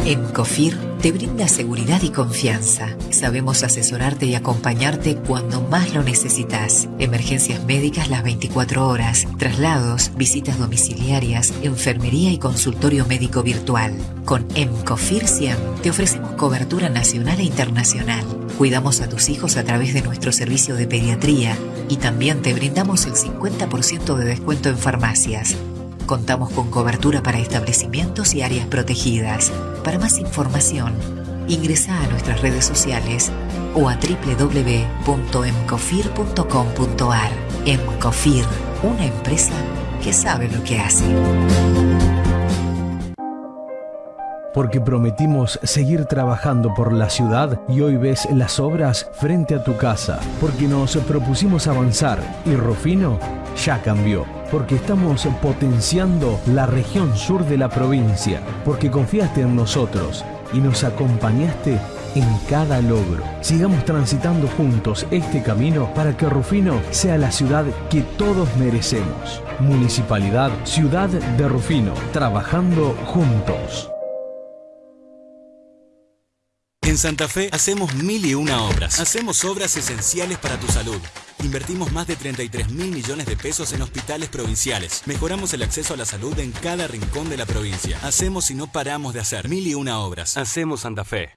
En COFIR te brinda seguridad y confianza. Sabemos asesorarte y acompañarte cuando más lo necesitas. Emergencias médicas las 24 horas, traslados, visitas domiciliarias, enfermería y consultorio médico virtual. Con EMCOFIR 100 te ofrecemos cobertura nacional e internacional. Cuidamos a tus hijos a través de nuestro servicio de pediatría y también te brindamos el 50% de descuento en farmacias. Contamos con cobertura para establecimientos y áreas protegidas. Para más información, ingresa a nuestras redes sociales o a www.emcofir.com.ar. Emcofir, una empresa que sabe lo que hace. Porque prometimos seguir trabajando por la ciudad y hoy ves las obras frente a tu casa. Porque nos propusimos avanzar y Rufino ya cambió porque estamos potenciando la región sur de la provincia, porque confiaste en nosotros y nos acompañaste en cada logro. Sigamos transitando juntos este camino para que Rufino sea la ciudad que todos merecemos. Municipalidad Ciudad de Rufino, trabajando juntos. En Santa Fe hacemos mil y una obras. Hacemos obras esenciales para tu salud. Invertimos más de 33 mil millones de pesos en hospitales provinciales. Mejoramos el acceso a la salud en cada rincón de la provincia. Hacemos y no paramos de hacer mil y una obras. Hacemos Santa Fe.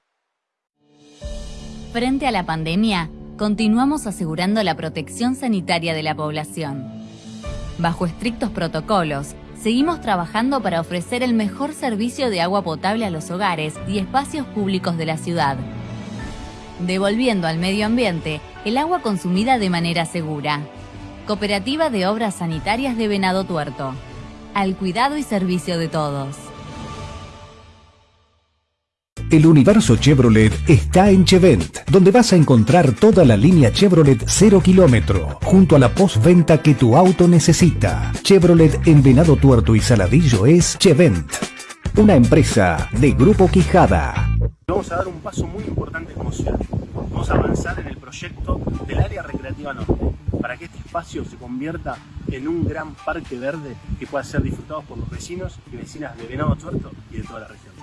Frente a la pandemia, continuamos asegurando la protección sanitaria de la población. Bajo estrictos protocolos, seguimos trabajando para ofrecer el mejor servicio de agua potable a los hogares y espacios públicos de la ciudad, devolviendo al medio ambiente el agua consumida de manera segura. Cooperativa de Obras Sanitarias de Venado Tuerto. Al cuidado y servicio de todos. El universo Chevrolet está en Chevent, donde vas a encontrar toda la línea Chevrolet 0 kilómetro, junto a la postventa que tu auto necesita. Chevrolet en Venado Tuerto y Saladillo es Chevent, una empresa de Grupo Quijada. Vamos a dar un paso muy importante como ciudad. Vamos a avanzar en el proyecto del área recreativa norte, para que este espacio se convierta en un gran parque verde que pueda ser disfrutado por los vecinos y vecinas de Venado Tuerto y de toda la región.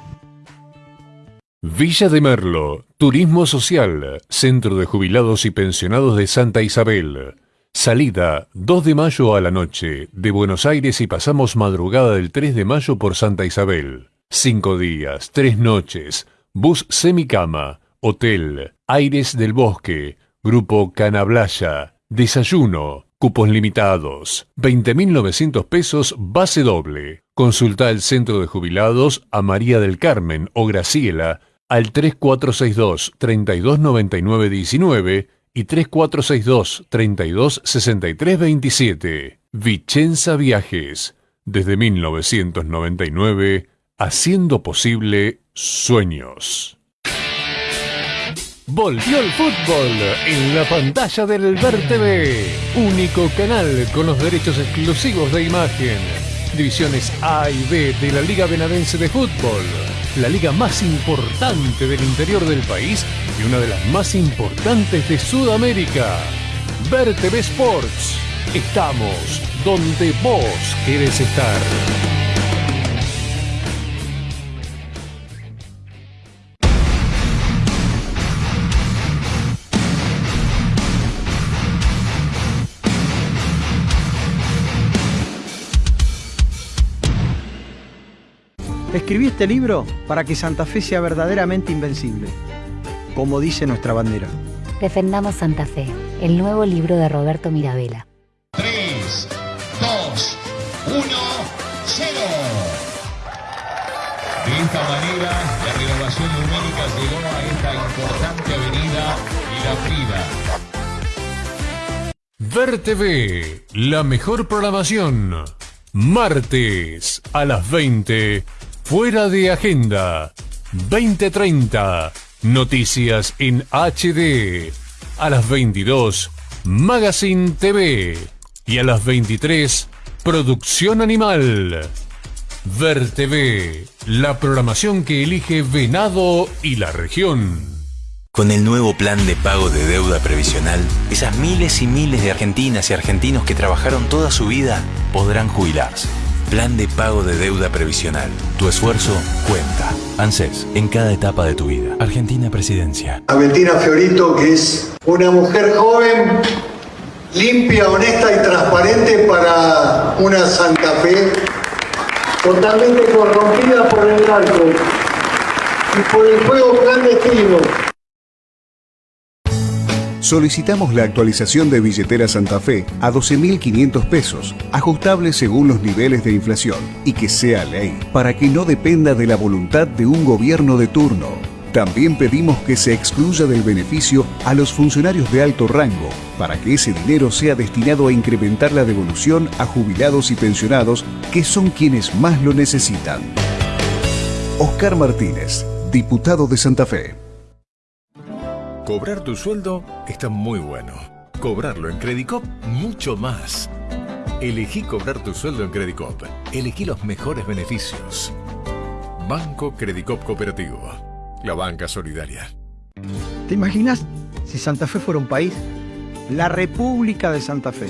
Villa de Merlo, Turismo Social, Centro de Jubilados y Pensionados de Santa Isabel. Salida 2 de mayo a la noche de Buenos Aires y pasamos madrugada del 3 de mayo por Santa Isabel. Cinco días, tres noches, bus semicama, hotel, Aires del Bosque, Grupo Canablaya, desayuno, cupos limitados, 20.900 pesos base doble. Consulta el Centro de Jubilados a María del Carmen o Graciela al 3462 329919 y 3462 326327. Vicenza Viajes, desde 1999, haciendo posible sueños. Volvió el fútbol en la pantalla del Ver TV, único canal con los derechos exclusivos de imagen Divisiones A y B de la Liga Benadense de Fútbol, la liga más importante del interior del país y una de las más importantes de Sudamérica. Ver TV Sports. Estamos donde vos querés estar. Escribí este libro para que Santa Fe sea verdaderamente invencible, como dice nuestra bandera. Defendamos Santa Fe, el nuevo libro de Roberto Mirabella. 3, 2, 1, 0. De esta manera, la renovación numérica llegó a esta importante avenida La Ver TV, la mejor programación. Martes a las 20, fuera de agenda. 2030, noticias en HD. A las 22, Magazine TV. Y a las 23, Producción Animal. Ver TV, la programación que elige Venado y la región. Con el nuevo plan de pago de deuda previsional, esas miles y miles de argentinas y argentinos que trabajaron toda su vida podrán jubilarse. Plan de pago de deuda previsional. Tu esfuerzo cuenta. ANSES, en cada etapa de tu vida. Argentina Presidencia. A Bettina Fiorito, que es una mujer joven, limpia, honesta y transparente para una Santa Fe totalmente corrompida por el narco y por el juego clandestino. Solicitamos la actualización de billetera Santa Fe a 12.500 pesos, ajustable según los niveles de inflación, y que sea ley, para que no dependa de la voluntad de un gobierno de turno. También pedimos que se excluya del beneficio a los funcionarios de alto rango, para que ese dinero sea destinado a incrementar la devolución a jubilados y pensionados, que son quienes más lo necesitan. Oscar Martínez, diputado de Santa Fe. Cobrar tu sueldo está muy bueno. Cobrarlo en Credicop, mucho más. Elegí cobrar tu sueldo en Credicop. Elegí los mejores beneficios. Banco Credicop Cooperativo. La banca solidaria. ¿Te imaginas si Santa Fe fuera un país? La República de Santa Fe.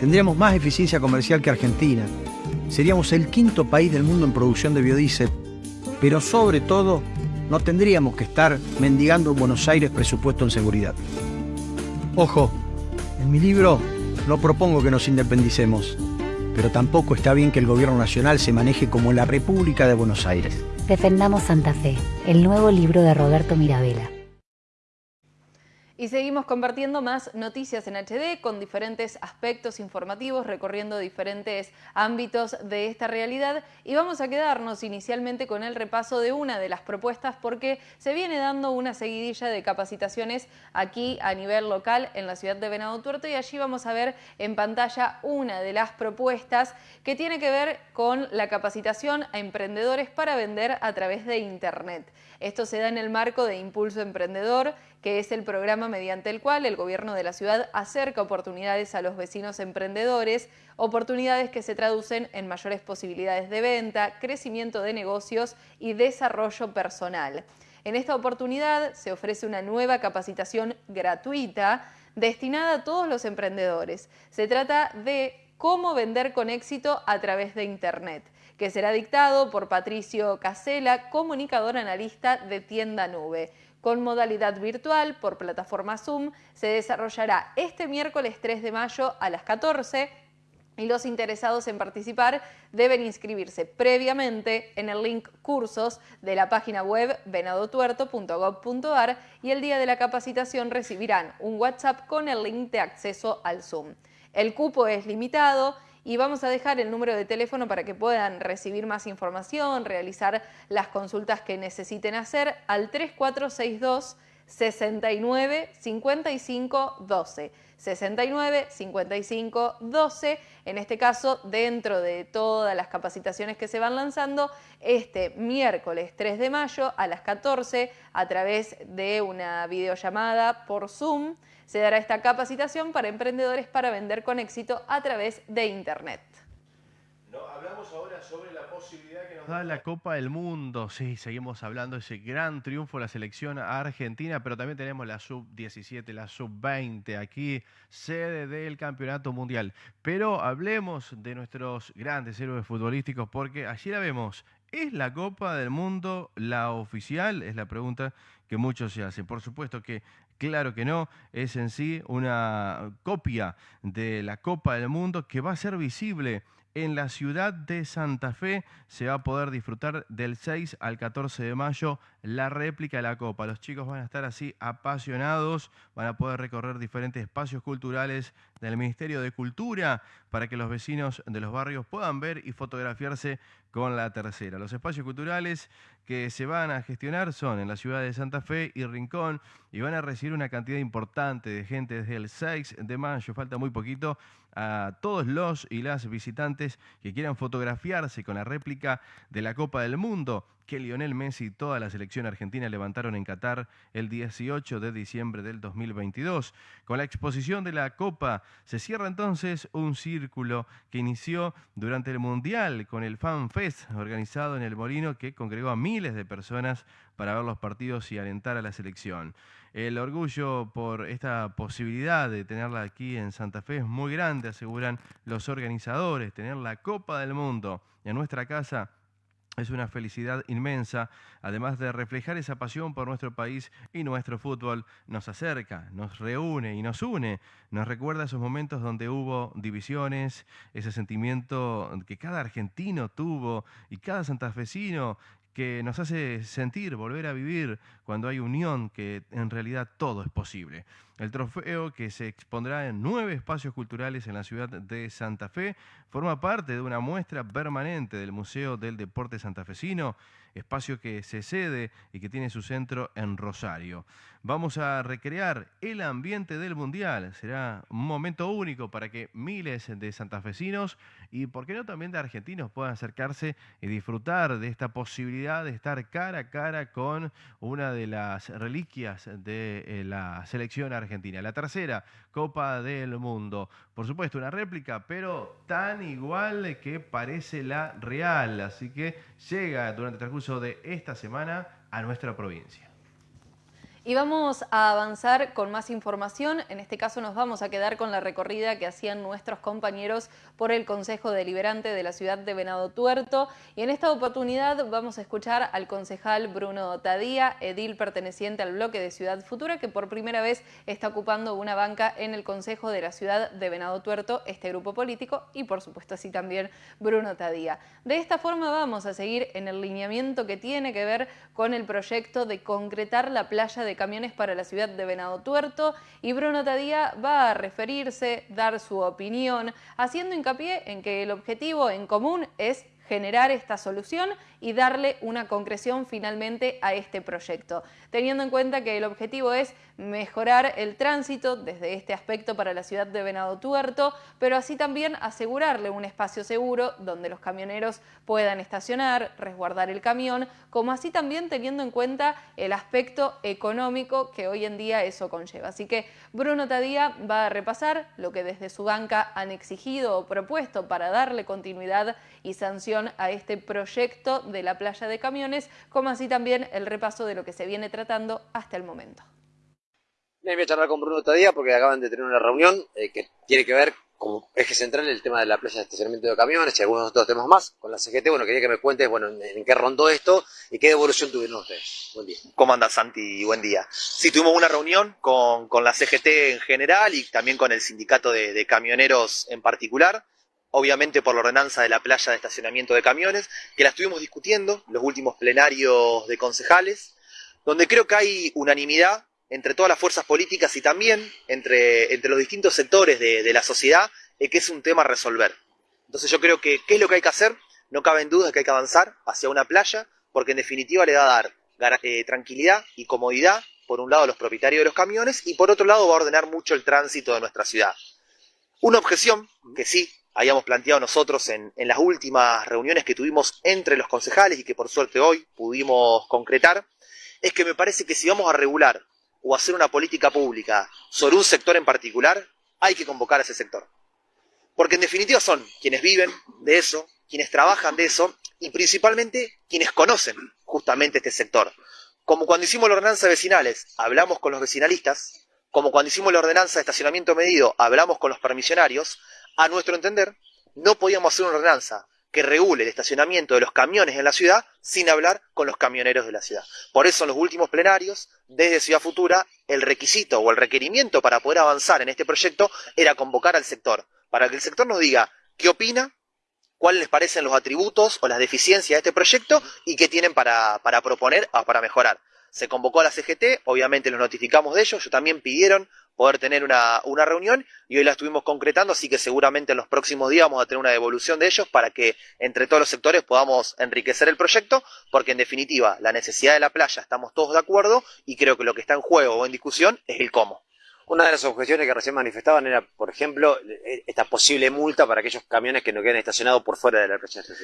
Tendríamos más eficiencia comercial que Argentina. Seríamos el quinto país del mundo en producción de biodiesel. Pero sobre todo, no tendríamos que estar mendigando en Buenos Aires presupuesto en seguridad. Ojo, en mi libro no propongo que nos independicemos, pero tampoco está bien que el gobierno nacional se maneje como la República de Buenos Aires. Defendamos Santa Fe, el nuevo libro de Roberto Mirabella. Y seguimos compartiendo más noticias en HD con diferentes aspectos informativos, recorriendo diferentes ámbitos de esta realidad. Y vamos a quedarnos inicialmente con el repaso de una de las propuestas porque se viene dando una seguidilla de capacitaciones aquí a nivel local en la ciudad de Venado Tuerto y allí vamos a ver en pantalla una de las propuestas que tiene que ver con la capacitación a emprendedores para vender a través de Internet. Esto se da en el marco de Impulso Emprendedor, que es el programa mediante el cual el gobierno de la ciudad acerca oportunidades a los vecinos emprendedores, oportunidades que se traducen en mayores posibilidades de venta, crecimiento de negocios y desarrollo personal. En esta oportunidad se ofrece una nueva capacitación gratuita destinada a todos los emprendedores. Se trata de cómo vender con éxito a través de Internet que será dictado por Patricio Casela, comunicador analista de Tienda Nube. Con modalidad virtual por plataforma Zoom, se desarrollará este miércoles 3 de mayo a las 14 y los interesados en participar deben inscribirse previamente en el link cursos de la página web venadotuerto.gov.ar y el día de la capacitación recibirán un WhatsApp con el link de acceso al Zoom. El cupo es limitado y vamos a dejar el número de teléfono para que puedan recibir más información, realizar las consultas que necesiten hacer al 3462 69 55 12. 69 55 12. En este caso, dentro de todas las capacitaciones que se van lanzando, este miércoles 3 de mayo a las 14 a través de una videollamada por Zoom se dará esta capacitación para emprendedores para vender con éxito a través de Internet. hablamos ahora sobre la posibilidad que nos da la Copa del Mundo. Sí, seguimos hablando de ese gran triunfo de la selección argentina, pero también tenemos la sub-17, la sub-20 aquí, sede del Campeonato Mundial. Pero hablemos de nuestros grandes héroes futbolísticos porque allí la vemos. ¿Es la Copa del Mundo la oficial? Es la pregunta que muchos se hacen. Por supuesto que Claro que no, es en sí una copia de la Copa del Mundo que va a ser visible en la ciudad de Santa Fe. Se va a poder disfrutar del 6 al 14 de mayo la réplica de la Copa. Los chicos van a estar así apasionados, van a poder recorrer diferentes espacios culturales del Ministerio de Cultura para que los vecinos de los barrios puedan ver y fotografiarse con la tercera. Los espacios culturales que se van a gestionar son en la ciudad de Santa Fe y Rincón y van a recibir una cantidad importante de gente desde el 6 de mayo, falta muy poquito, a todos los y las visitantes que quieran fotografiarse con la réplica de la Copa del Mundo que Lionel Messi y toda la selección argentina levantaron en Qatar el 18 de diciembre del 2022. Con la exposición de la Copa se cierra entonces un círculo que inició durante el Mundial con el Fan Fest organizado en el Molino que congregó a miles de personas para ver los partidos y alentar a la selección. El orgullo por esta posibilidad de tenerla aquí en Santa Fe es muy grande, aseguran los organizadores, tener la Copa del Mundo en nuestra casa es una felicidad inmensa, además de reflejar esa pasión por nuestro país y nuestro fútbol, nos acerca, nos reúne y nos une, nos recuerda esos momentos donde hubo divisiones, ese sentimiento que cada argentino tuvo y cada santafesino que nos hace sentir, volver a vivir cuando hay unión, que en realidad todo es posible. El trofeo, que se expondrá en nueve espacios culturales en la ciudad de Santa Fe, forma parte de una muestra permanente del Museo del Deporte Santafesino, espacio que se cede y que tiene su centro en Rosario. Vamos a recrear el ambiente del Mundial. Será un momento único para que miles de santafesinos y, por qué no, también de argentinos puedan acercarse y disfrutar de esta posibilidad de estar cara a cara con una de las reliquias de eh, la selección argentina. La tercera Copa del Mundo. Por supuesto, una réplica, pero tan igual que parece la real. Así que llega durante el transcurso de esta semana a nuestra provincia. Y vamos a avanzar con más información. En este caso nos vamos a quedar con la recorrida que hacían nuestros compañeros por el Consejo Deliberante de la ciudad de Venado Tuerto. Y en esta oportunidad vamos a escuchar al concejal Bruno Tadía, edil perteneciente al bloque de Ciudad Futura, que por primera vez está ocupando una banca en el Consejo de la ciudad de Venado Tuerto, este grupo político, y por supuesto así también Bruno Tadía. De esta forma vamos a seguir en el lineamiento que tiene que ver con el proyecto de concretar la playa de camiones para la ciudad de Venado Tuerto y Bruno Tadía va a referirse, dar su opinión, haciendo hincapié en que el objetivo en común es generar esta solución y darle una concreción finalmente a este proyecto, teniendo en cuenta que el objetivo es mejorar el tránsito desde este aspecto para la ciudad de Venado Tuerto, pero así también asegurarle un espacio seguro donde los camioneros puedan estacionar, resguardar el camión, como así también teniendo en cuenta el aspecto económico que hoy en día eso conlleva. Así que Bruno Tadía va a repasar lo que desde su banca han exigido o propuesto para darle continuidad y sanción a este proyecto de la playa de camiones, como así también el repaso de lo que se viene tratando hasta el momento. voy a charlar con Bruno Tadía porque acaban de tener una reunión eh, que tiene que ver como eje central el tema de la playa de estacionamiento de camiones y algunos otros temas más con la CGT. Bueno, quería que me cuentes bueno, en, qué rondó esto y qué devolución tuvieron ustedes. Buen día. ¿Cómo andas, Santi? Buen día. Sí, tuvimos una reunión con, con la CGT en general y también con el sindicato de, de camioneros en particular obviamente por la ordenanza de la playa de estacionamiento de camiones, que la estuvimos discutiendo los últimos plenarios de concejales, donde creo que hay unanimidad entre todas las fuerzas políticas y también entre, entre los distintos sectores de, la sociedad, eh, que es un tema a resolver. Entonces yo creo que, ¿qué es lo que hay que hacer? No cabe en duda que hay que avanzar hacia una playa, porque en definitiva le va a dar eh, tranquilidad y comodidad, por un lado, a los propietarios de los camiones, y por otro lado va a ordenar mucho el tránsito de nuestra ciudad. Una objeción que sí habíamos planteado nosotros en, las últimas reuniones que tuvimos entre los concejales y que por suerte hoy pudimos concretar, es que me parece que si vamos a regular o hacer una política pública sobre un sector en particular, hay que convocar a ese sector. Porque en definitiva son quienes viven de eso, quienes trabajan de eso y principalmente quienes conocen justamente este sector. Como cuando hicimos la ordenanza de vecinales, hablamos con los vecinalistas, como cuando hicimos la ordenanza de estacionamiento medido, hablamos con los permisionarios, a nuestro entender, no podíamos hacer una ordenanza que regule el estacionamiento de los camiones en la ciudad sin hablar con los camioneros de la ciudad. Por eso en los últimos plenarios, desde Ciudad Futura, el requisito o el requerimiento para poder avanzar en este proyecto era convocar al sector, para que el sector nos diga qué opina, cuáles les parecen los atributos o las deficiencias de este proyecto y qué tienen para, para proponer o para mejorar. Se convocó a la CGT, obviamente los notificamos de ellos, ellos también pidieron poder tener una, una, reunión y hoy la estuvimos concretando, así que seguramente en los próximos días vamos a tener una devolución de ellos para que entre todos los sectores podamos enriquecer el proyecto, porque en definitiva la necesidad de la playa estamos todos de acuerdo y creo que lo que está en juego o en discusión es el cómo. Una de las objeciones que recién manifestaban era, por ejemplo, esta posible multa para aquellos camiones que no queden estacionados por fuera de la playa de.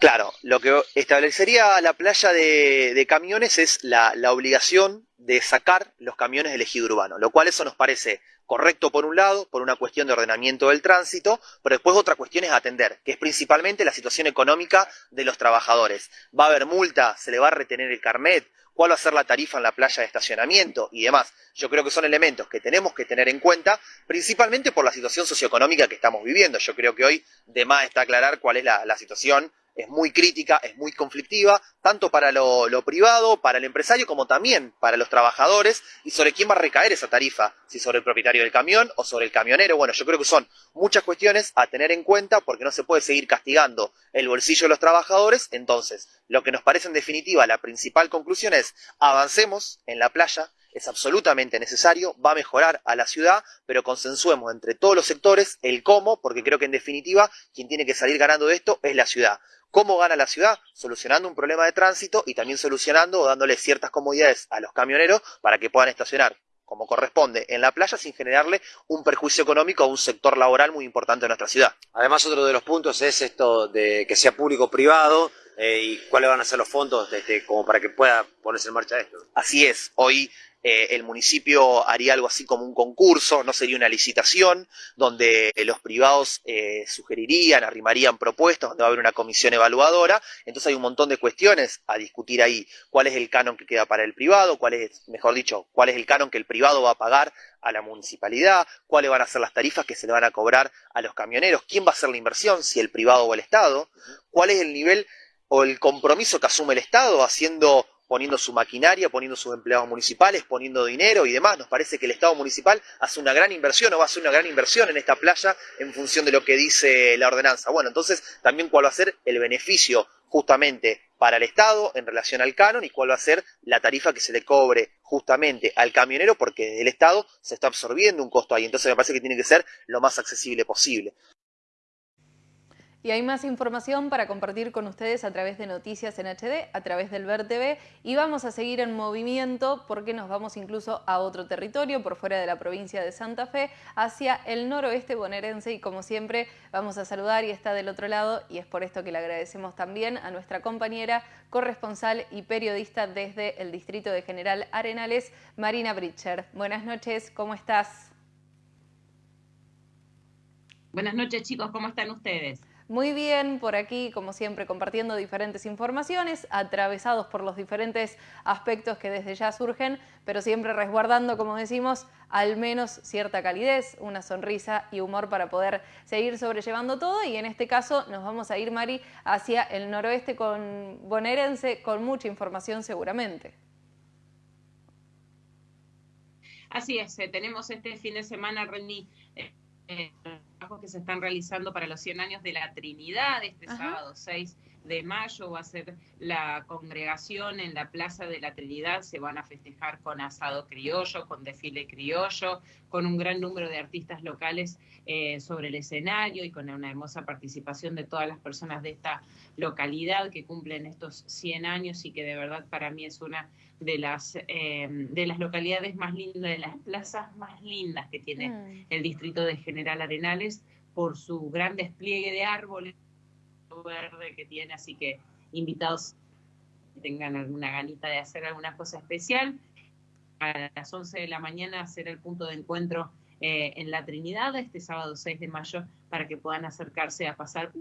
Claro, lo que establecería la playa de, camiones es la, la, obligación de sacar los camiones del ejido urbano, lo cual eso nos parece correcto por un lado, por una cuestión de ordenamiento del tránsito, pero después otra cuestión es atender, que es principalmente la situación económica de los trabajadores. ¿Va a haber multa? ¿Se le va a retener el carnet? cuál va a ser la tarifa en la playa de estacionamiento y demás. Yo creo que son elementos que tenemos que tener en cuenta, principalmente por la situación socioeconómica que estamos viviendo. Yo creo que hoy de más está aclarar cuál es la, la situación es muy crítica, es muy conflictiva, tanto para lo, privado, para el empresario, como también para los trabajadores, y sobre quién va a recaer esa tarifa, si sobre el propietario del camión o sobre el camionero. Bueno, yo creo que son muchas cuestiones a tener en cuenta porque no se puede seguir castigando el bolsillo de los trabajadores. Entonces, lo que nos parece en definitiva la principal conclusión es avancemos en la playa, es absolutamente necesario, va a mejorar a la ciudad, pero consensuemos entre todos los sectores el cómo, porque creo que en definitiva quien tiene que salir ganando de esto es la ciudad. ¿Cómo gana la ciudad? Solucionando un problema de tránsito y también solucionando o dándole ciertas comodidades a los camioneros para que puedan estacionar como corresponde en la playa sin generarle un perjuicio económico a un sector laboral muy importante de nuestra ciudad. Además, otro de los puntos es esto de que sea público-privado eh, y cuáles van a ser los fondos este, como para que pueda ponerse en marcha esto. Así es, hoy eh, el municipio haría algo así como un concurso, no sería una licitación, donde los privados eh, sugerirían, arrimarían propuestas, donde va a haber una comisión evaluadora. Entonces hay un montón de cuestiones a discutir ahí. ¿Cuál es el canon que queda para el privado? ¿Cuál es, mejor dicho, cuál es el canon que el privado va a pagar a la municipalidad? ¿Cuáles van a ser las tarifas que se le van a cobrar a los camioneros? ¿Quién va a hacer la inversión? ¿Si el privado o el Estado? ¿Cuál es el nivel o el compromiso que asume el Estado haciendo poniendo su maquinaria, poniendo sus empleados municipales, poniendo dinero y demás. Nos parece que el Estado municipal hace una gran inversión o va a hacer una gran inversión en esta playa en función de lo que dice la ordenanza. Bueno, entonces también cuál va a ser el beneficio justamente para el Estado en relación al canon y cuál va a ser la tarifa que se le cobre justamente al camionero porque el Estado se está absorbiendo un costo ahí. Entonces me parece que tiene que ser lo más accesible posible. Y hay más información para compartir con ustedes a través de Noticias en HD, a través del Ver TV y vamos a seguir en movimiento porque nos vamos incluso a otro territorio por fuera de la provincia de Santa Fe, hacia el noroeste bonaerense y como siempre vamos a saludar y está del otro lado y es por esto que le agradecemos también a nuestra compañera corresponsal y periodista desde el distrito de General Arenales, Marina Britcher. Buenas noches, ¿cómo estás? Buenas noches chicos, ¿cómo están ustedes? Muy bien, por aquí, como siempre, compartiendo diferentes informaciones, atravesados por los diferentes aspectos que desde ya surgen, pero siempre resguardando, como decimos, al menos cierta calidez, una sonrisa y humor para poder seguir sobrellevando todo. Y en este caso nos vamos a ir, Mari, hacia el noroeste con bonaerense, con mucha información seguramente. Así es, eh, tenemos este fin de semana, Reni, eh, eh, que se están realizando para los 100 años de la Trinidad, este sábado 6 de mayo va a ser la congregación en la Plaza de la Trinidad, se van a festejar con asado criollo, con desfile criollo, con un gran número de artistas locales eh, sobre el escenario y con una hermosa participación de todas las personas de esta localidad que cumplen estos 100 años y que de verdad para mí es una de las, eh, de las localidades más lindas, de las plazas más lindas que tiene mm. el distrito de General Arenales por su gran despliegue de árboles verde que tiene, así que invitados que tengan alguna ganita de hacer alguna cosa especial. A las 11 de la mañana será el punto de encuentro eh, en la Trinidad este sábado 6 de mayo para que puedan acercarse a pasar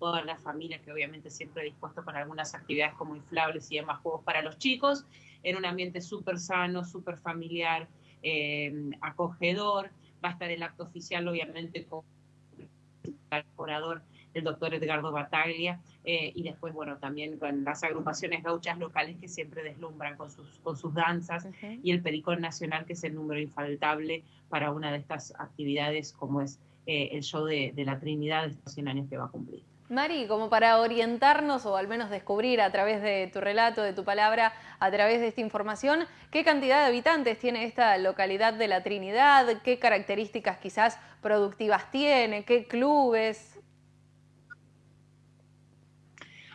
toda la familia que obviamente siempre dispuesto con algunas actividades como inflables y demás juegos para los chicos, en un ambiente súper sano, súper familiar, eh, acogedor. Va a estar el acto oficial, obviamente, con el orador el doctor Edgardo Bataglia, eh, y después, bueno, también con las agrupaciones gauchas locales que siempre deslumbran con sus, con sus danzas, y el Pericón Nacional, que es el número infaltable para una de estas actividades, como es eh, el show de, de la Trinidad de estos 100 años que va a cumplir. Mari, como para orientarnos o al menos descubrir a través de tu relato, de tu palabra, a través de esta información, qué cantidad de habitantes tiene esta localidad de la Trinidad, qué características quizás productivas tiene, qué clubes.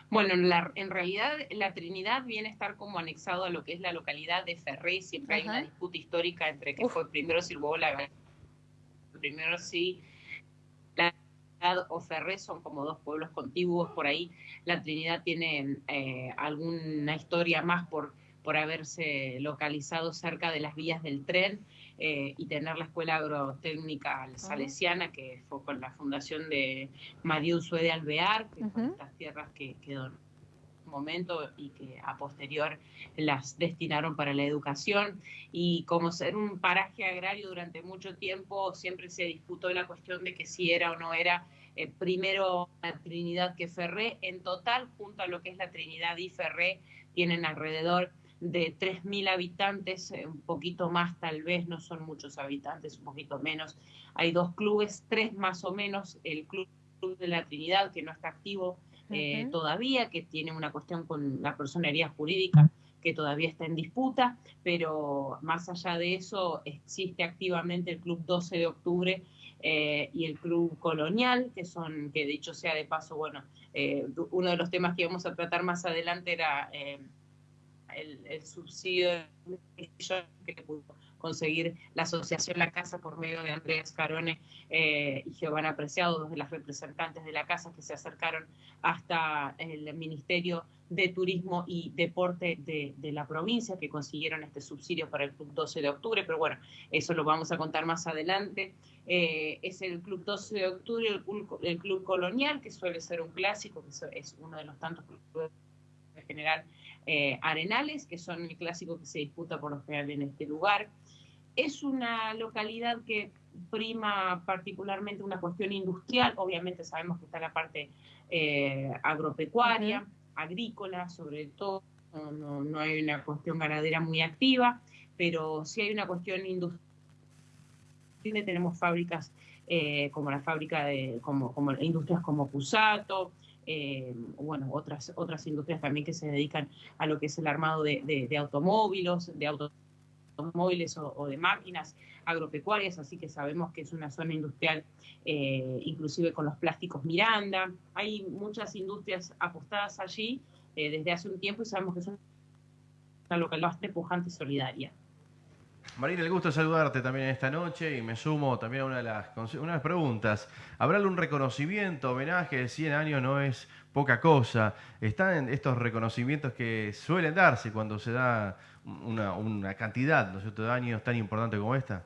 Bueno, en realidad la Trinidad viene a estar como anexado a lo que es la localidad de Ferré, siempre hay una disputa histórica entre que fue primero si luego la primero sí la o Ferré son como dos pueblos contiguos por ahí. La Trinidad tiene eh, alguna historia más por, por haberse localizado cerca de las vías del tren eh, y tener la escuela agrotécnica salesiana, que fue con la fundación de Usue de Alvear, que son estas tierras que un momento y que a posterior las destinaron para la educación y como ser un paraje agrario durante mucho tiempo siempre se disputó la cuestión de que si era o no era eh, primero la Trinidad que Ferré. En total, junto a lo que es la Trinidad y Ferré, tienen alrededor de 3.000 habitantes, eh, un poquito más tal vez, no son muchos habitantes, un poquito menos. Hay dos clubes, tres más o menos, el Club de la Trinidad, que no está activo eh, todavía, que tiene una cuestión con la personería jurídica que todavía está en disputa, pero más allá de eso existe activamente el Club 12 de Octubre, eh, y el Club Colonial, que son, que dicho sea de paso, bueno, eh, uno de los temas que íbamos a tratar más adelante era el, subsidio que pudo conseguir la Asociación La Casa por medio de Andrés Carone y Giovanna Preciado, dos de las representantes de la Casa que se acercaron hasta el Ministerio de Turismo y Deporte de, de, la provincia, que consiguieron este subsidio para el Club 12 de octubre, pero bueno, eso lo vamos a contar más adelante. Eh, es el Club 12 de octubre, el, Club Colonial, que suele ser un clásico, que es uno de los tantos clubes de general eh, arenales, que son el clásico que se disputa por lo general en este lugar. Es una localidad que prima particularmente una cuestión industrial, obviamente sabemos que está la parte eh, agropecuaria, agrícola, sobre todo, no, no, hay una cuestión ganadera muy activa, pero sí hay una cuestión industrial. Tenemos fábricas eh, como la fábrica de, como, como industrias como Cusato, eh, bueno, otras, otras industrias también que se dedican a lo que es el armado de, de, automóviles, de automóviles o, de máquinas agropecuarias, así que sabemos que es una zona industrial, eh, inclusive con los plásticos Miranda. Hay muchas industrias apostadas allí eh, desde hace un tiempo y sabemos que es una localidad bastante pujante y solidaria. Marina, el gusto saludarte también esta noche y me sumo también a una de las, preguntas. ¿Habrá algún reconocimiento, homenaje de 100 años no es poca cosa? ¿Están estos reconocimientos que suelen darse cuando se da una, una cantidad ¿no de años tan importante como esta?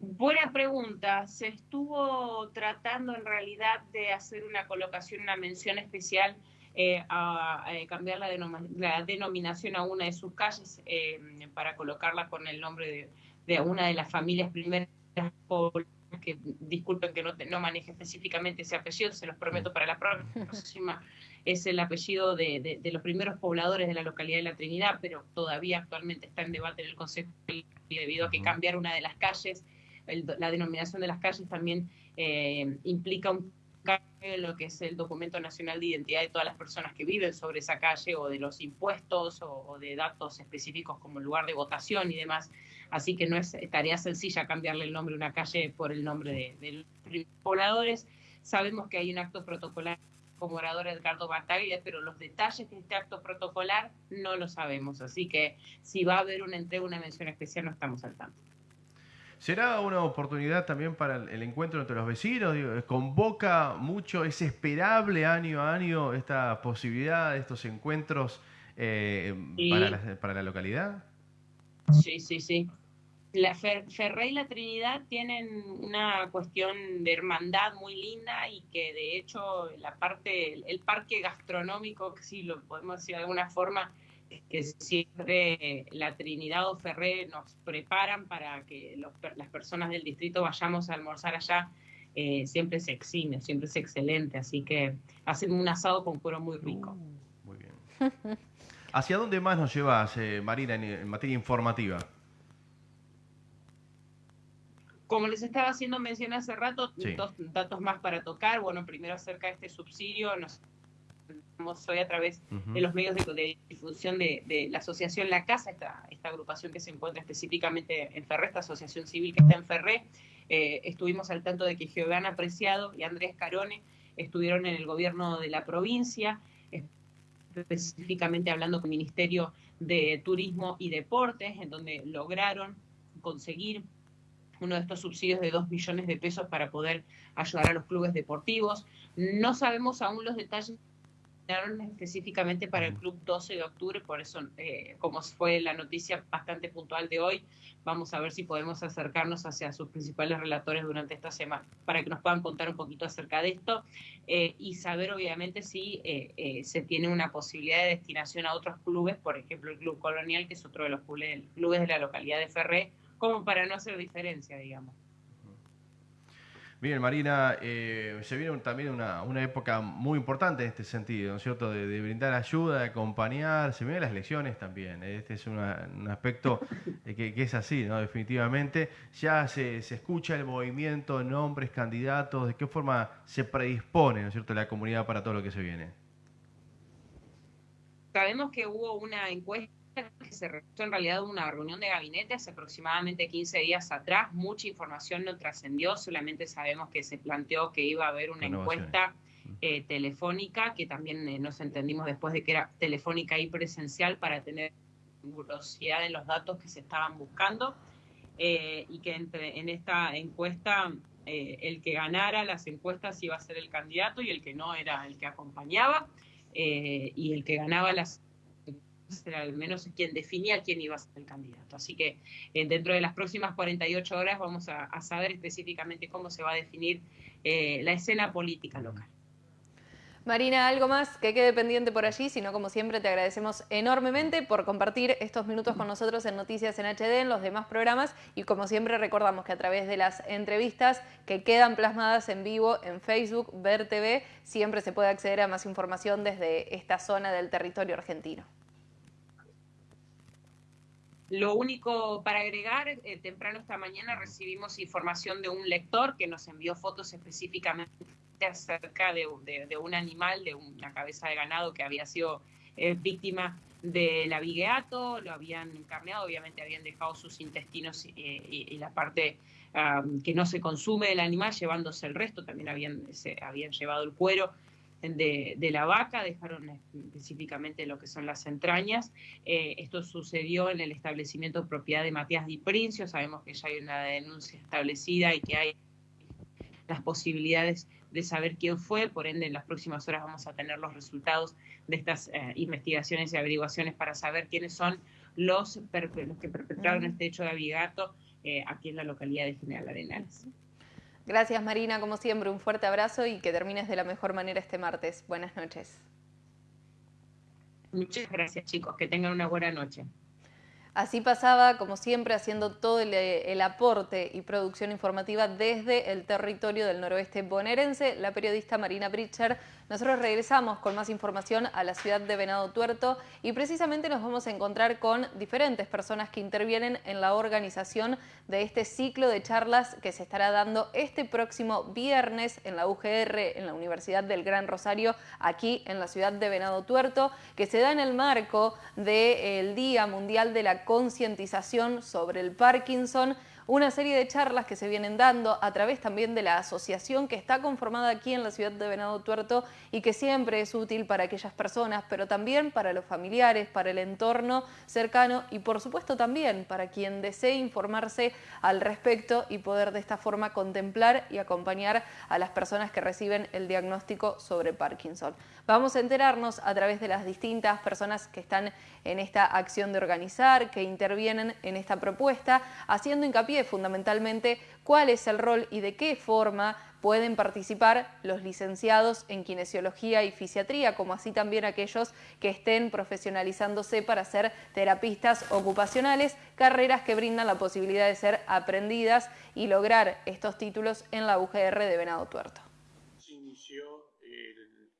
Buena pregunta. Se estuvo tratando en realidad de hacer una colocación, una mención especial eh, a, cambiar la, denominación a una de sus calles eh, para colocarla con el nombre de, una de las familias primeras que disculpen que no, no maneje específicamente ese apellido, se los prometo para la próxima, es el apellido de, de, los primeros pobladores de la localidad de La Trinidad, pero todavía actualmente está en debate en el Consejo debido a que cambiar una de las calles la denominación de las calles también eh, implica un lo que es el documento nacional de identidad de todas las personas que viven sobre esa calle o de los impuestos o, de datos específicos como lugar de votación y demás. Así que no es tarea sencilla cambiarle el nombre a una calle por el nombre de, los pobladores. Sabemos que hay un acto protocolar como orador Edgardo Bataglia, pero los detalles de este acto protocolar no lo sabemos. Así que si va a haber una entrega, una mención especial, no estamos al tanto. ¿Será una oportunidad también para el encuentro entre los vecinos? ¿Convoca mucho, es esperable año a año esta posibilidad, estos encuentros eh, para, la, localidad? Sí, sí, sí. la Ferré y la Trinidad tienen una cuestión de hermandad muy linda y que de hecho la parte, el parque gastronómico, si lo podemos decir de alguna forma, que siempre la Trinidad o Ferré nos preparan para que las personas del distrito vayamos a almorzar allá, eh, siempre es exime, siempre es excelente, así que hacen un asado con cuero muy rico. Uh, muy bien. ¿Hacia dónde más nos llevas, eh, Marina, en materia informativa? Como les estaba haciendo mención hace rato, dos datos más para tocar. Bueno, primero acerca de este subsidio, nos hoy a través de los medios de, difusión de, la asociación La Casa, esta, esta agrupación que se encuentra específicamente en Ferré, esta asociación civil que está en Ferré. Eh, estuvimos al tanto de que Giovanni Apreciado y Andrés Carone estuvieron en el gobierno de la provincia, específicamente hablando con el Ministerio de Turismo y Deportes, en donde lograron conseguir uno de estos subsidios de 2 millones de pesos para poder ayudar a los clubes deportivos. No sabemos aún los detalles específicamente para el club 12 de octubre, por eso, eh, como fue la noticia bastante puntual de hoy, vamos a ver si podemos acercarnos hacia sus principales relatores durante esta semana, para que nos puedan contar un poquito acerca de esto eh, y saber obviamente si eh, se tiene una posibilidad de destinación a otros clubes, por ejemplo el Club Colonial, que es otro de los clubes de la localidad de Ferré, como para no hacer diferencia, digamos. Bien, Marina, eh, se viene también una, época muy importante en este sentido, ¿no es cierto? De, brindar ayuda, de acompañar, se vienen las elecciones también, ¿eh? este es un aspecto eh, que, es así, ¿no? Definitivamente. Ya se, se, escucha el movimiento, nombres, candidatos, de qué forma se predispone, ¿no es cierto?, la comunidad para todo lo que se viene. Sabemos que hubo una encuesta que se realizó en realidad una reunión de gabinete hace aproximadamente 15 días atrás. Mucha información no trascendió, solamente sabemos que se planteó que iba a haber una encuesta eh, telefónica, que también eh, nos entendimos después de que era telefónica y presencial para tener velocidad en los datos que se estaban buscando. Eh, y que entre, en esta encuesta el que ganara las encuestas iba a ser el candidato y el que no era el que acompañaba. y el que ganaba las era al menos quien definía quién iba a ser el candidato. Así que eh, dentro de las próximas 48 horas vamos a, saber específicamente cómo se va a definir eh, la escena política local. Marina, algo más que quede pendiente por allí, sino como siempre te agradecemos enormemente por compartir estos minutos con nosotros en Noticias en HD, en los demás programas y como siempre recordamos que a través de las entrevistas que quedan plasmadas en vivo en Facebook, Ver TV, siempre se puede acceder a más información desde esta zona del territorio argentino. Lo único para agregar, eh, temprano esta mañana recibimos información de un lector que nos envió fotos específicamente acerca de, un animal, de una cabeza de ganado que había sido eh, víctima del avigueato, lo habían encarneado, obviamente habían dejado sus intestinos y, la parte que no se consume del animal, llevándose el resto, también habían, se, habían llevado el cuero de, la vaca, dejaron específicamente lo que son las entrañas. Eh, esto sucedió en el establecimiento propiedad de Matías Di Princio, sabemos que ya hay una denuncia establecida y que hay las posibilidades de saber quién fue, por ende en las próximas horas vamos a tener los resultados de estas eh, investigaciones y averiguaciones para saber quiénes son los, los que perpetraron este hecho de abigato eh, aquí en la localidad de General Arenales. Gracias Marina, como siempre, un fuerte abrazo y que termines de la mejor manera este martes. Buenas noches. Muchas gracias chicos, que tengan una buena noche. Así pasaba, como siempre, haciendo todo el, aporte y producción informativa desde el territorio del noroeste bonaerense, la periodista Marina Britcher. Nosotros regresamos con más información a la ciudad de Venado Tuerto y precisamente nos vamos a encontrar con diferentes personas que intervienen en la organización de este ciclo de charlas que se estará dando este próximo viernes en la UGR, en la Universidad del Gran Rosario, aquí en la ciudad de Venado Tuerto, que se da en el marco del Día Mundial de la concientización sobre el Parkinson, una serie de charlas que se vienen dando a través también de la asociación que está conformada aquí en la ciudad de Venado Tuerto y que siempre es útil para aquellas personas, pero también para los familiares, para el entorno cercano y por supuesto también para quien desee informarse al respecto y poder de esta forma contemplar y acompañar a las personas que reciben el diagnóstico sobre Parkinson. Vamos a enterarnos a través de las distintas personas que están en esta acción de organizar, que intervienen en esta propuesta, haciendo hincapié fundamentalmente cuál es el rol y de qué forma pueden participar los licenciados en kinesiología y fisiatría, como así también aquellos que estén profesionalizándose para ser terapistas ocupacionales, carreras que brindan la posibilidad de ser aprendidas y lograr estos títulos en la UGR de Venado Tuerto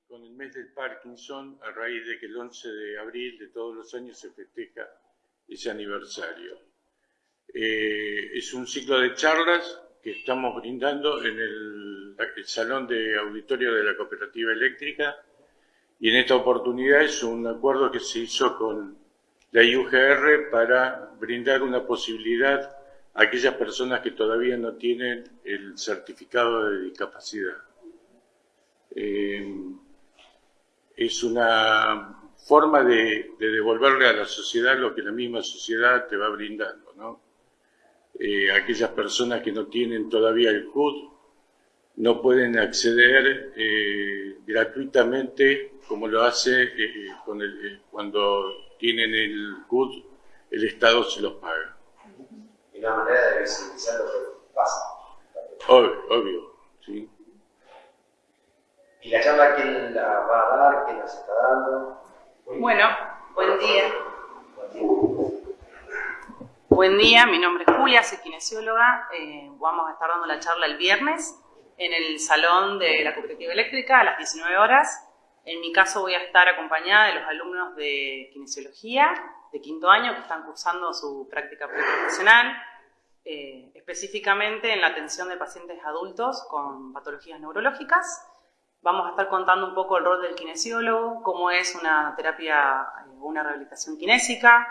con el mes del Parkinson a raíz de que el 11 de abril de todos los años se festeja ese aniversario. Eh, es un ciclo de charlas que estamos brindando en el, Salón de Auditorio de la Cooperativa Eléctrica y en esta oportunidad es un acuerdo que se hizo con la IUGR para brindar una posibilidad a aquellas personas que todavía no tienen el certificado de discapacidad. Eh, es una forma de, devolverle a la sociedad lo que la misma sociedad te va brindando, ¿no? Eh, aquellas personas que no tienen todavía el CUD no pueden acceder eh, gratuitamente como lo hace eh, cuando tienen el CUD, el Estado se los paga. Y una manera de visibilizar lo que pasa. Obvio, obvio, sí. ¿Y la charla quién la va a dar? ¿Quién las está dando? Bueno, buen día. Buen día, mi nombre es Julia, soy kinesióloga. Eh, vamos a estar dando la charla el viernes en el salón de la cooperativa eléctrica a las 19 horas. En mi caso voy a estar acompañada de los alumnos de kinesiología de quinto año que están cursando su práctica preprofesional, eh, específicamente en la atención de pacientes adultos con patologías neurológicas Vamos a estar contando un poco el rol del kinesiólogo, cómo es una terapia, eh, una rehabilitación kinésica,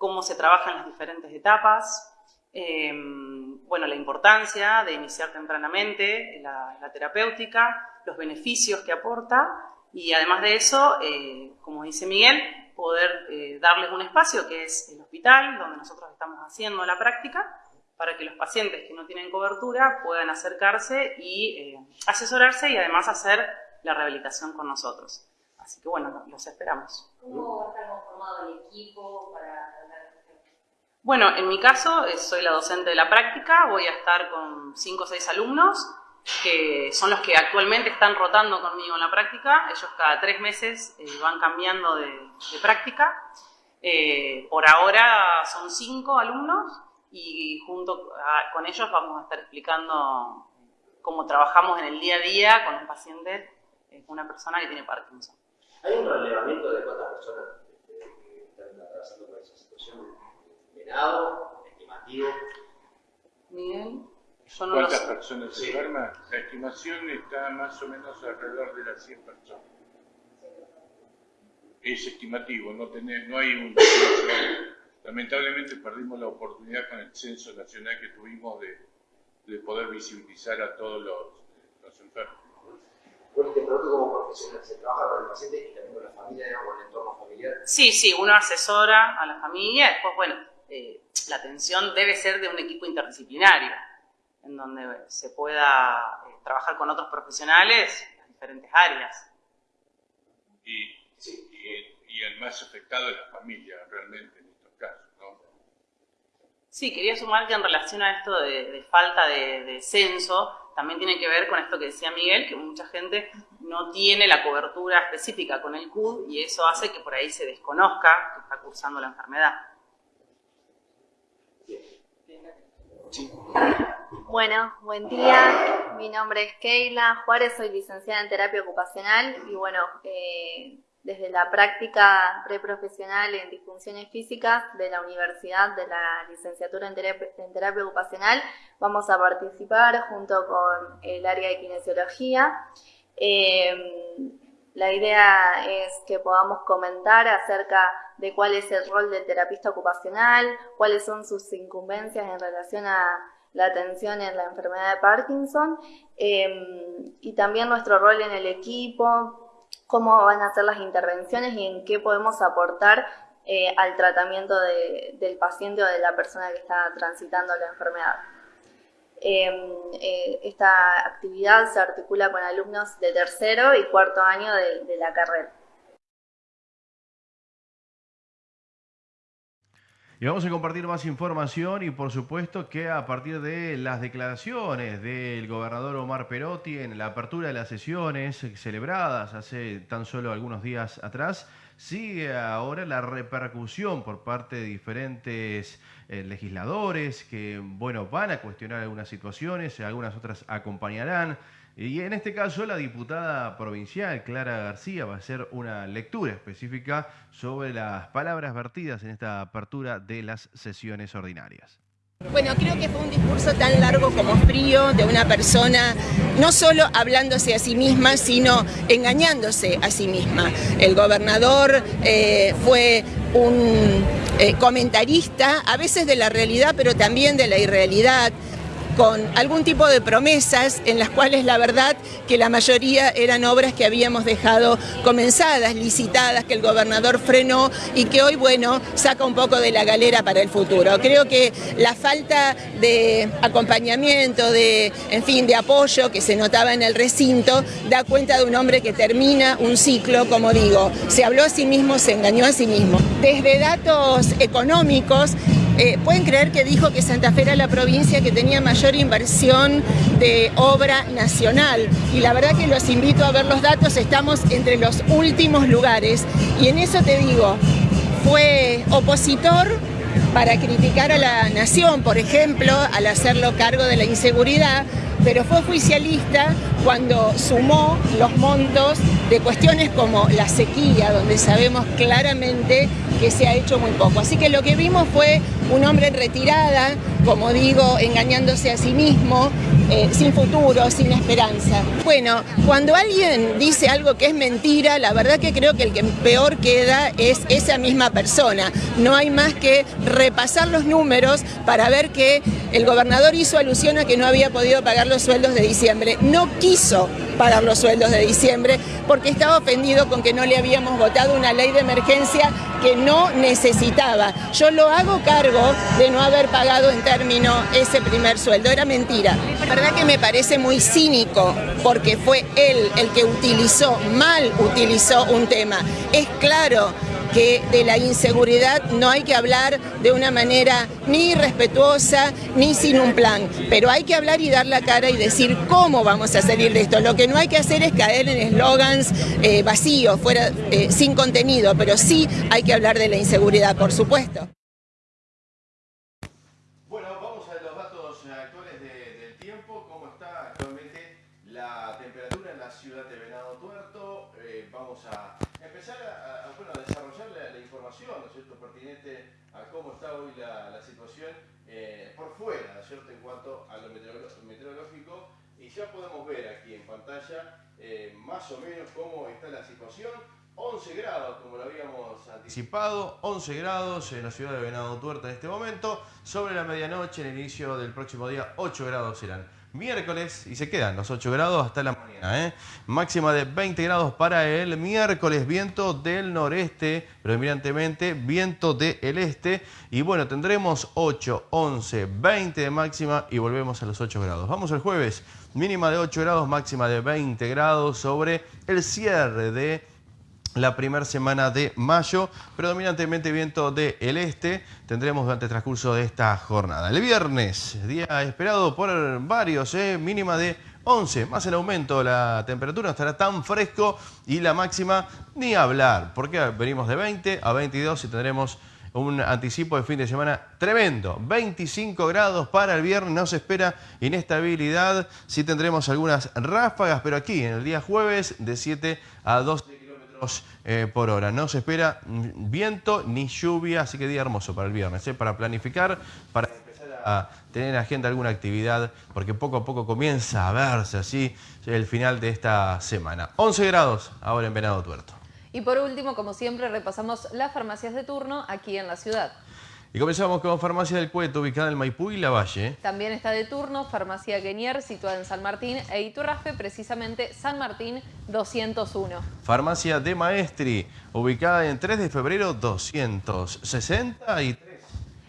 cómo se trabaja en las diferentes etapas, eh, bueno, la importancia de iniciar tempranamente la, terapéutica, los beneficios que aporta y además de eso, eh, como dice Miguel, poder darles un espacio que es el hospital, donde nosotros estamos haciendo la práctica, para que los pacientes que no tienen cobertura puedan acercarse y eh, asesorarse y además hacer la rehabilitación con nosotros. Así que bueno, los esperamos. ¿Cómo estar conformado el equipo para Bueno, en mi caso eh, soy la docente de la práctica, voy a estar con 5 o 6 alumnos que son los que actualmente están rotando conmigo en la práctica. Ellos cada tres meses eh, van cambiando de, práctica. por ahora son 5 alumnos y junto con ellos vamos a estar explicando cómo trabajamos en el día a día con un paciente, eh, una persona que tiene Parkinson. ¿Hay un relevamiento de cuántas personas este, están atravesando por esa situación? ¿Estimativo? Miguel. Yo no ¿Cuántas personas se enferman? La estimación está más o menos alrededor de las 100 personas. Es estimativo, no, tener, no hay un Lamentablemente perdimos la oportunidad con el censo nacional que tuvimos de, de poder visibilizar a todos los, los enfermos. Bueno, te pregunto como profesional, ¿se trabaja con el paciente y también con la familia, con el entorno familiar? Sí, sí, uno asesora a la familia, después, bueno, eh, la atención debe ser de un equipo interdisciplinario, en donde se pueda eh, trabajar con otros profesionales en diferentes áreas. Y, y, y el más afectado es la familia, realmente. Sí, quería sumar que en relación a esto de, falta de, censo, también tiene que ver con esto que decía Miguel, que mucha gente no tiene la cobertura específica con el CUD y eso hace que por ahí se desconozca que está cursando la enfermedad. Bueno, buen día. Mi nombre es Keila Juárez, soy licenciada en terapia ocupacional y bueno, eh, desde la práctica preprofesional en disfunciones físicas de la Universidad de la Licenciatura en Terapia, Ocupacional. Vamos a participar junto con el área de kinesiología. Em, la idea es que podamos comentar acerca de cuál es el rol del terapista ocupacional, cuáles son sus incumbencias en relación a la atención en la enfermedad de Parkinson em, y también nuestro rol en el equipo, cómo van a ser las intervenciones y en qué podemos aportar eh, al tratamiento del paciente o de la persona que está transitando la enfermedad. Em, eh, esta actividad se articula con alumnos de tercero y cuarto año de la carrera. Y vamos a compartir más información y por supuesto que a partir de las declaraciones del gobernador Omar Perotti en la apertura de las sesiones celebradas hace tan solo algunos días atrás, sigue ahora la repercusión por parte de diferentes eh, legisladores que, bueno, van a cuestionar algunas situaciones, algunas otras acompañarán. Y en este caso la diputada provincial Clara García va a hacer una lectura específica sobre las palabras vertidas en esta apertura de las sesiones ordinarias. Bueno, creo que fue un discurso tan largo como frío de una persona, no solo hablándose a sí misma, sino engañándose a sí misma. El gobernador eh, fue un eh, comentarista, a veces de la realidad, pero también de la irrealidad con algún tipo de promesas en las cuales la verdad que la mayoría eran obras que habíamos dejado comenzadas, licitadas, que el gobernador frenó y que hoy, bueno, saca un poco de la galera para el futuro. Creo que la falta de acompañamiento, de, en fin, de apoyo que se notaba en el recinto, da cuenta de un hombre que termina un ciclo, como digo, se habló a sí mismo, se engañó a sí mismo. Desde datos económicos, eh, ¿Pueden creer que dijo que Santa Fe era la provincia que tenía mayor inversión de obra nacional? Y la verdad que los invito a ver los datos, estamos entre los últimos lugares. Y en eso te digo, fue opositor para criticar a la nación, por ejemplo, al hacerlo cargo de la inseguridad, pero fue oficialista cuando sumó los montos de cuestiones como la sequía, donde sabemos claramente que se ha hecho muy poco. Así que lo que vimos fue un hombre retirada, como digo, engañándose a sí mismo, eh, sin futuro, sin esperanza. Bueno, cuando alguien dice algo que es mentira, la verdad que creo que el que peor queda es esa misma persona. No hay más que repasar los números para ver que el gobernador hizo alusión a que no había podido pagar los sueldos de diciembre. No quiso pagar los sueldos de diciembre porque estaba ofendido con que no le habíamos votado una ley de emergencia que no necesitaba. Yo lo hago cargo de no haber pagado en término ese primer sueldo. Era mentira. La verdad que me parece muy cínico porque fue él el que utilizó, mal utilizó un tema. Es claro que de la inseguridad no hay que hablar de una manera ni respetuosa ni sin un plan, pero hay que hablar y dar la cara y decir cómo vamos a salir de esto. Lo que no hay que hacer es caer en eslogans eh, vacíos, fuera, eh, sin contenido, pero sí hay que hablar de la inseguridad, por supuesto. Eh, más o menos cómo está la situación. 11 grados, como lo habíamos anticipado, 11 grados en la ciudad de Venado Tuerto en este momento. Sobre la medianoche, en el inicio del próximo día, 8 grados serán. Miércoles, y se quedan los 8 grados hasta la mañana, ¿eh? máxima de 20 grados para el miércoles, viento del noreste, predominantemente viento del este, y bueno, tendremos 8, 11, 20 de máxima y volvemos a los 8 grados. Vamos al jueves, mínima de 8 grados, máxima de 20 grados sobre el cierre de la primera semana de mayo, predominantemente viento del este, tendremos durante el transcurso de esta jornada. El viernes, día esperado por varios, ¿eh? mínima de 11, más el aumento la temperatura, no estará tan fresco y la máxima ni hablar, porque venimos de 20 a 22 y tendremos un anticipo de fin de semana tremendo. 25 grados para el viernes, no se espera inestabilidad, sí tendremos algunas ráfagas, pero aquí en el día jueves de 7 a 12 eh, por hora. No se espera viento ni lluvia, así que día hermoso para el viernes, eh, para planificar, para empezar a tener en agenda alguna actividad, porque poco a poco comienza a verse así el final de esta semana. 11 grados ahora en Venado Tuerto. Y por último, como siempre, repasamos las farmacias de turno aquí en la ciudad. Y comenzamos con Farmacia del Cueto, ubicada en Maipú y La Valle. También está de turno Farmacia Guenier, situada en San Martín, e Iturraspe, precisamente San Martín 201. Farmacia de Maestri, ubicada en 3 de febrero 263.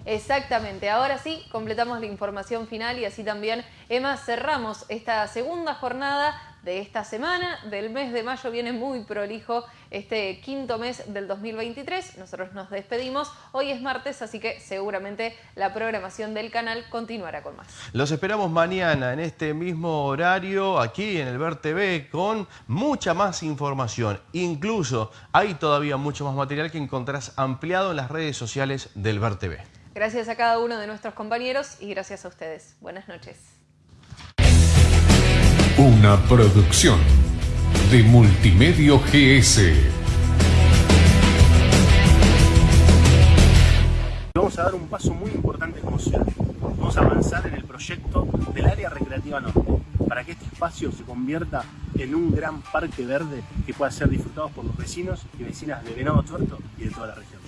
Exactamente, ahora sí, completamos la información final y así también, Emma, cerramos esta segunda jornada de esta semana, del mes de mayo, viene muy prolijo este quinto mes del 2023. Nosotros nos despedimos. Hoy es martes, así que seguramente la programación del canal continuará con más. Los esperamos mañana en este mismo horario, aquí en el Ver TV, con mucha más información. Incluso hay todavía mucho más material que encontrarás ampliado en las redes sociales del Ver TV. Gracias a cada uno de nuestros compañeros y gracias a ustedes. Buenas noches. Una producción de Multimedio GS. Vamos a dar un paso muy importante como ciudad. Vamos a avanzar en el proyecto del área recreativa norte, para que este espacio se convierta en un gran parque verde que pueda ser disfrutado por los vecinos y vecinas de Venado Tuerto y de toda la región.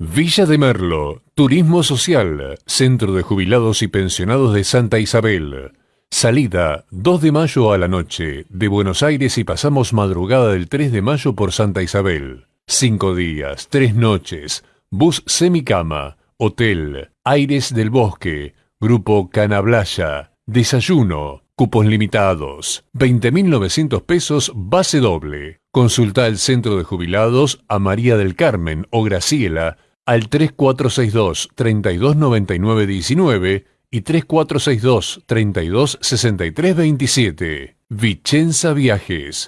Villa de Merlo, Turismo Social, Centro de Jubilados y Pensionados de Santa Isabel. Salida 2 de mayo a la noche de Buenos Aires y pasamos madrugada del 3 de mayo por Santa Isabel. Cinco días, tres noches, bus semicama, hotel, aires del bosque, grupo Canablaya, desayuno, cupos limitados, 20.900 pesos base doble. Consulta el centro de jubilados a María del Carmen o Graciela al 3462 329919 y 3462 326327. Vicenza Viajes.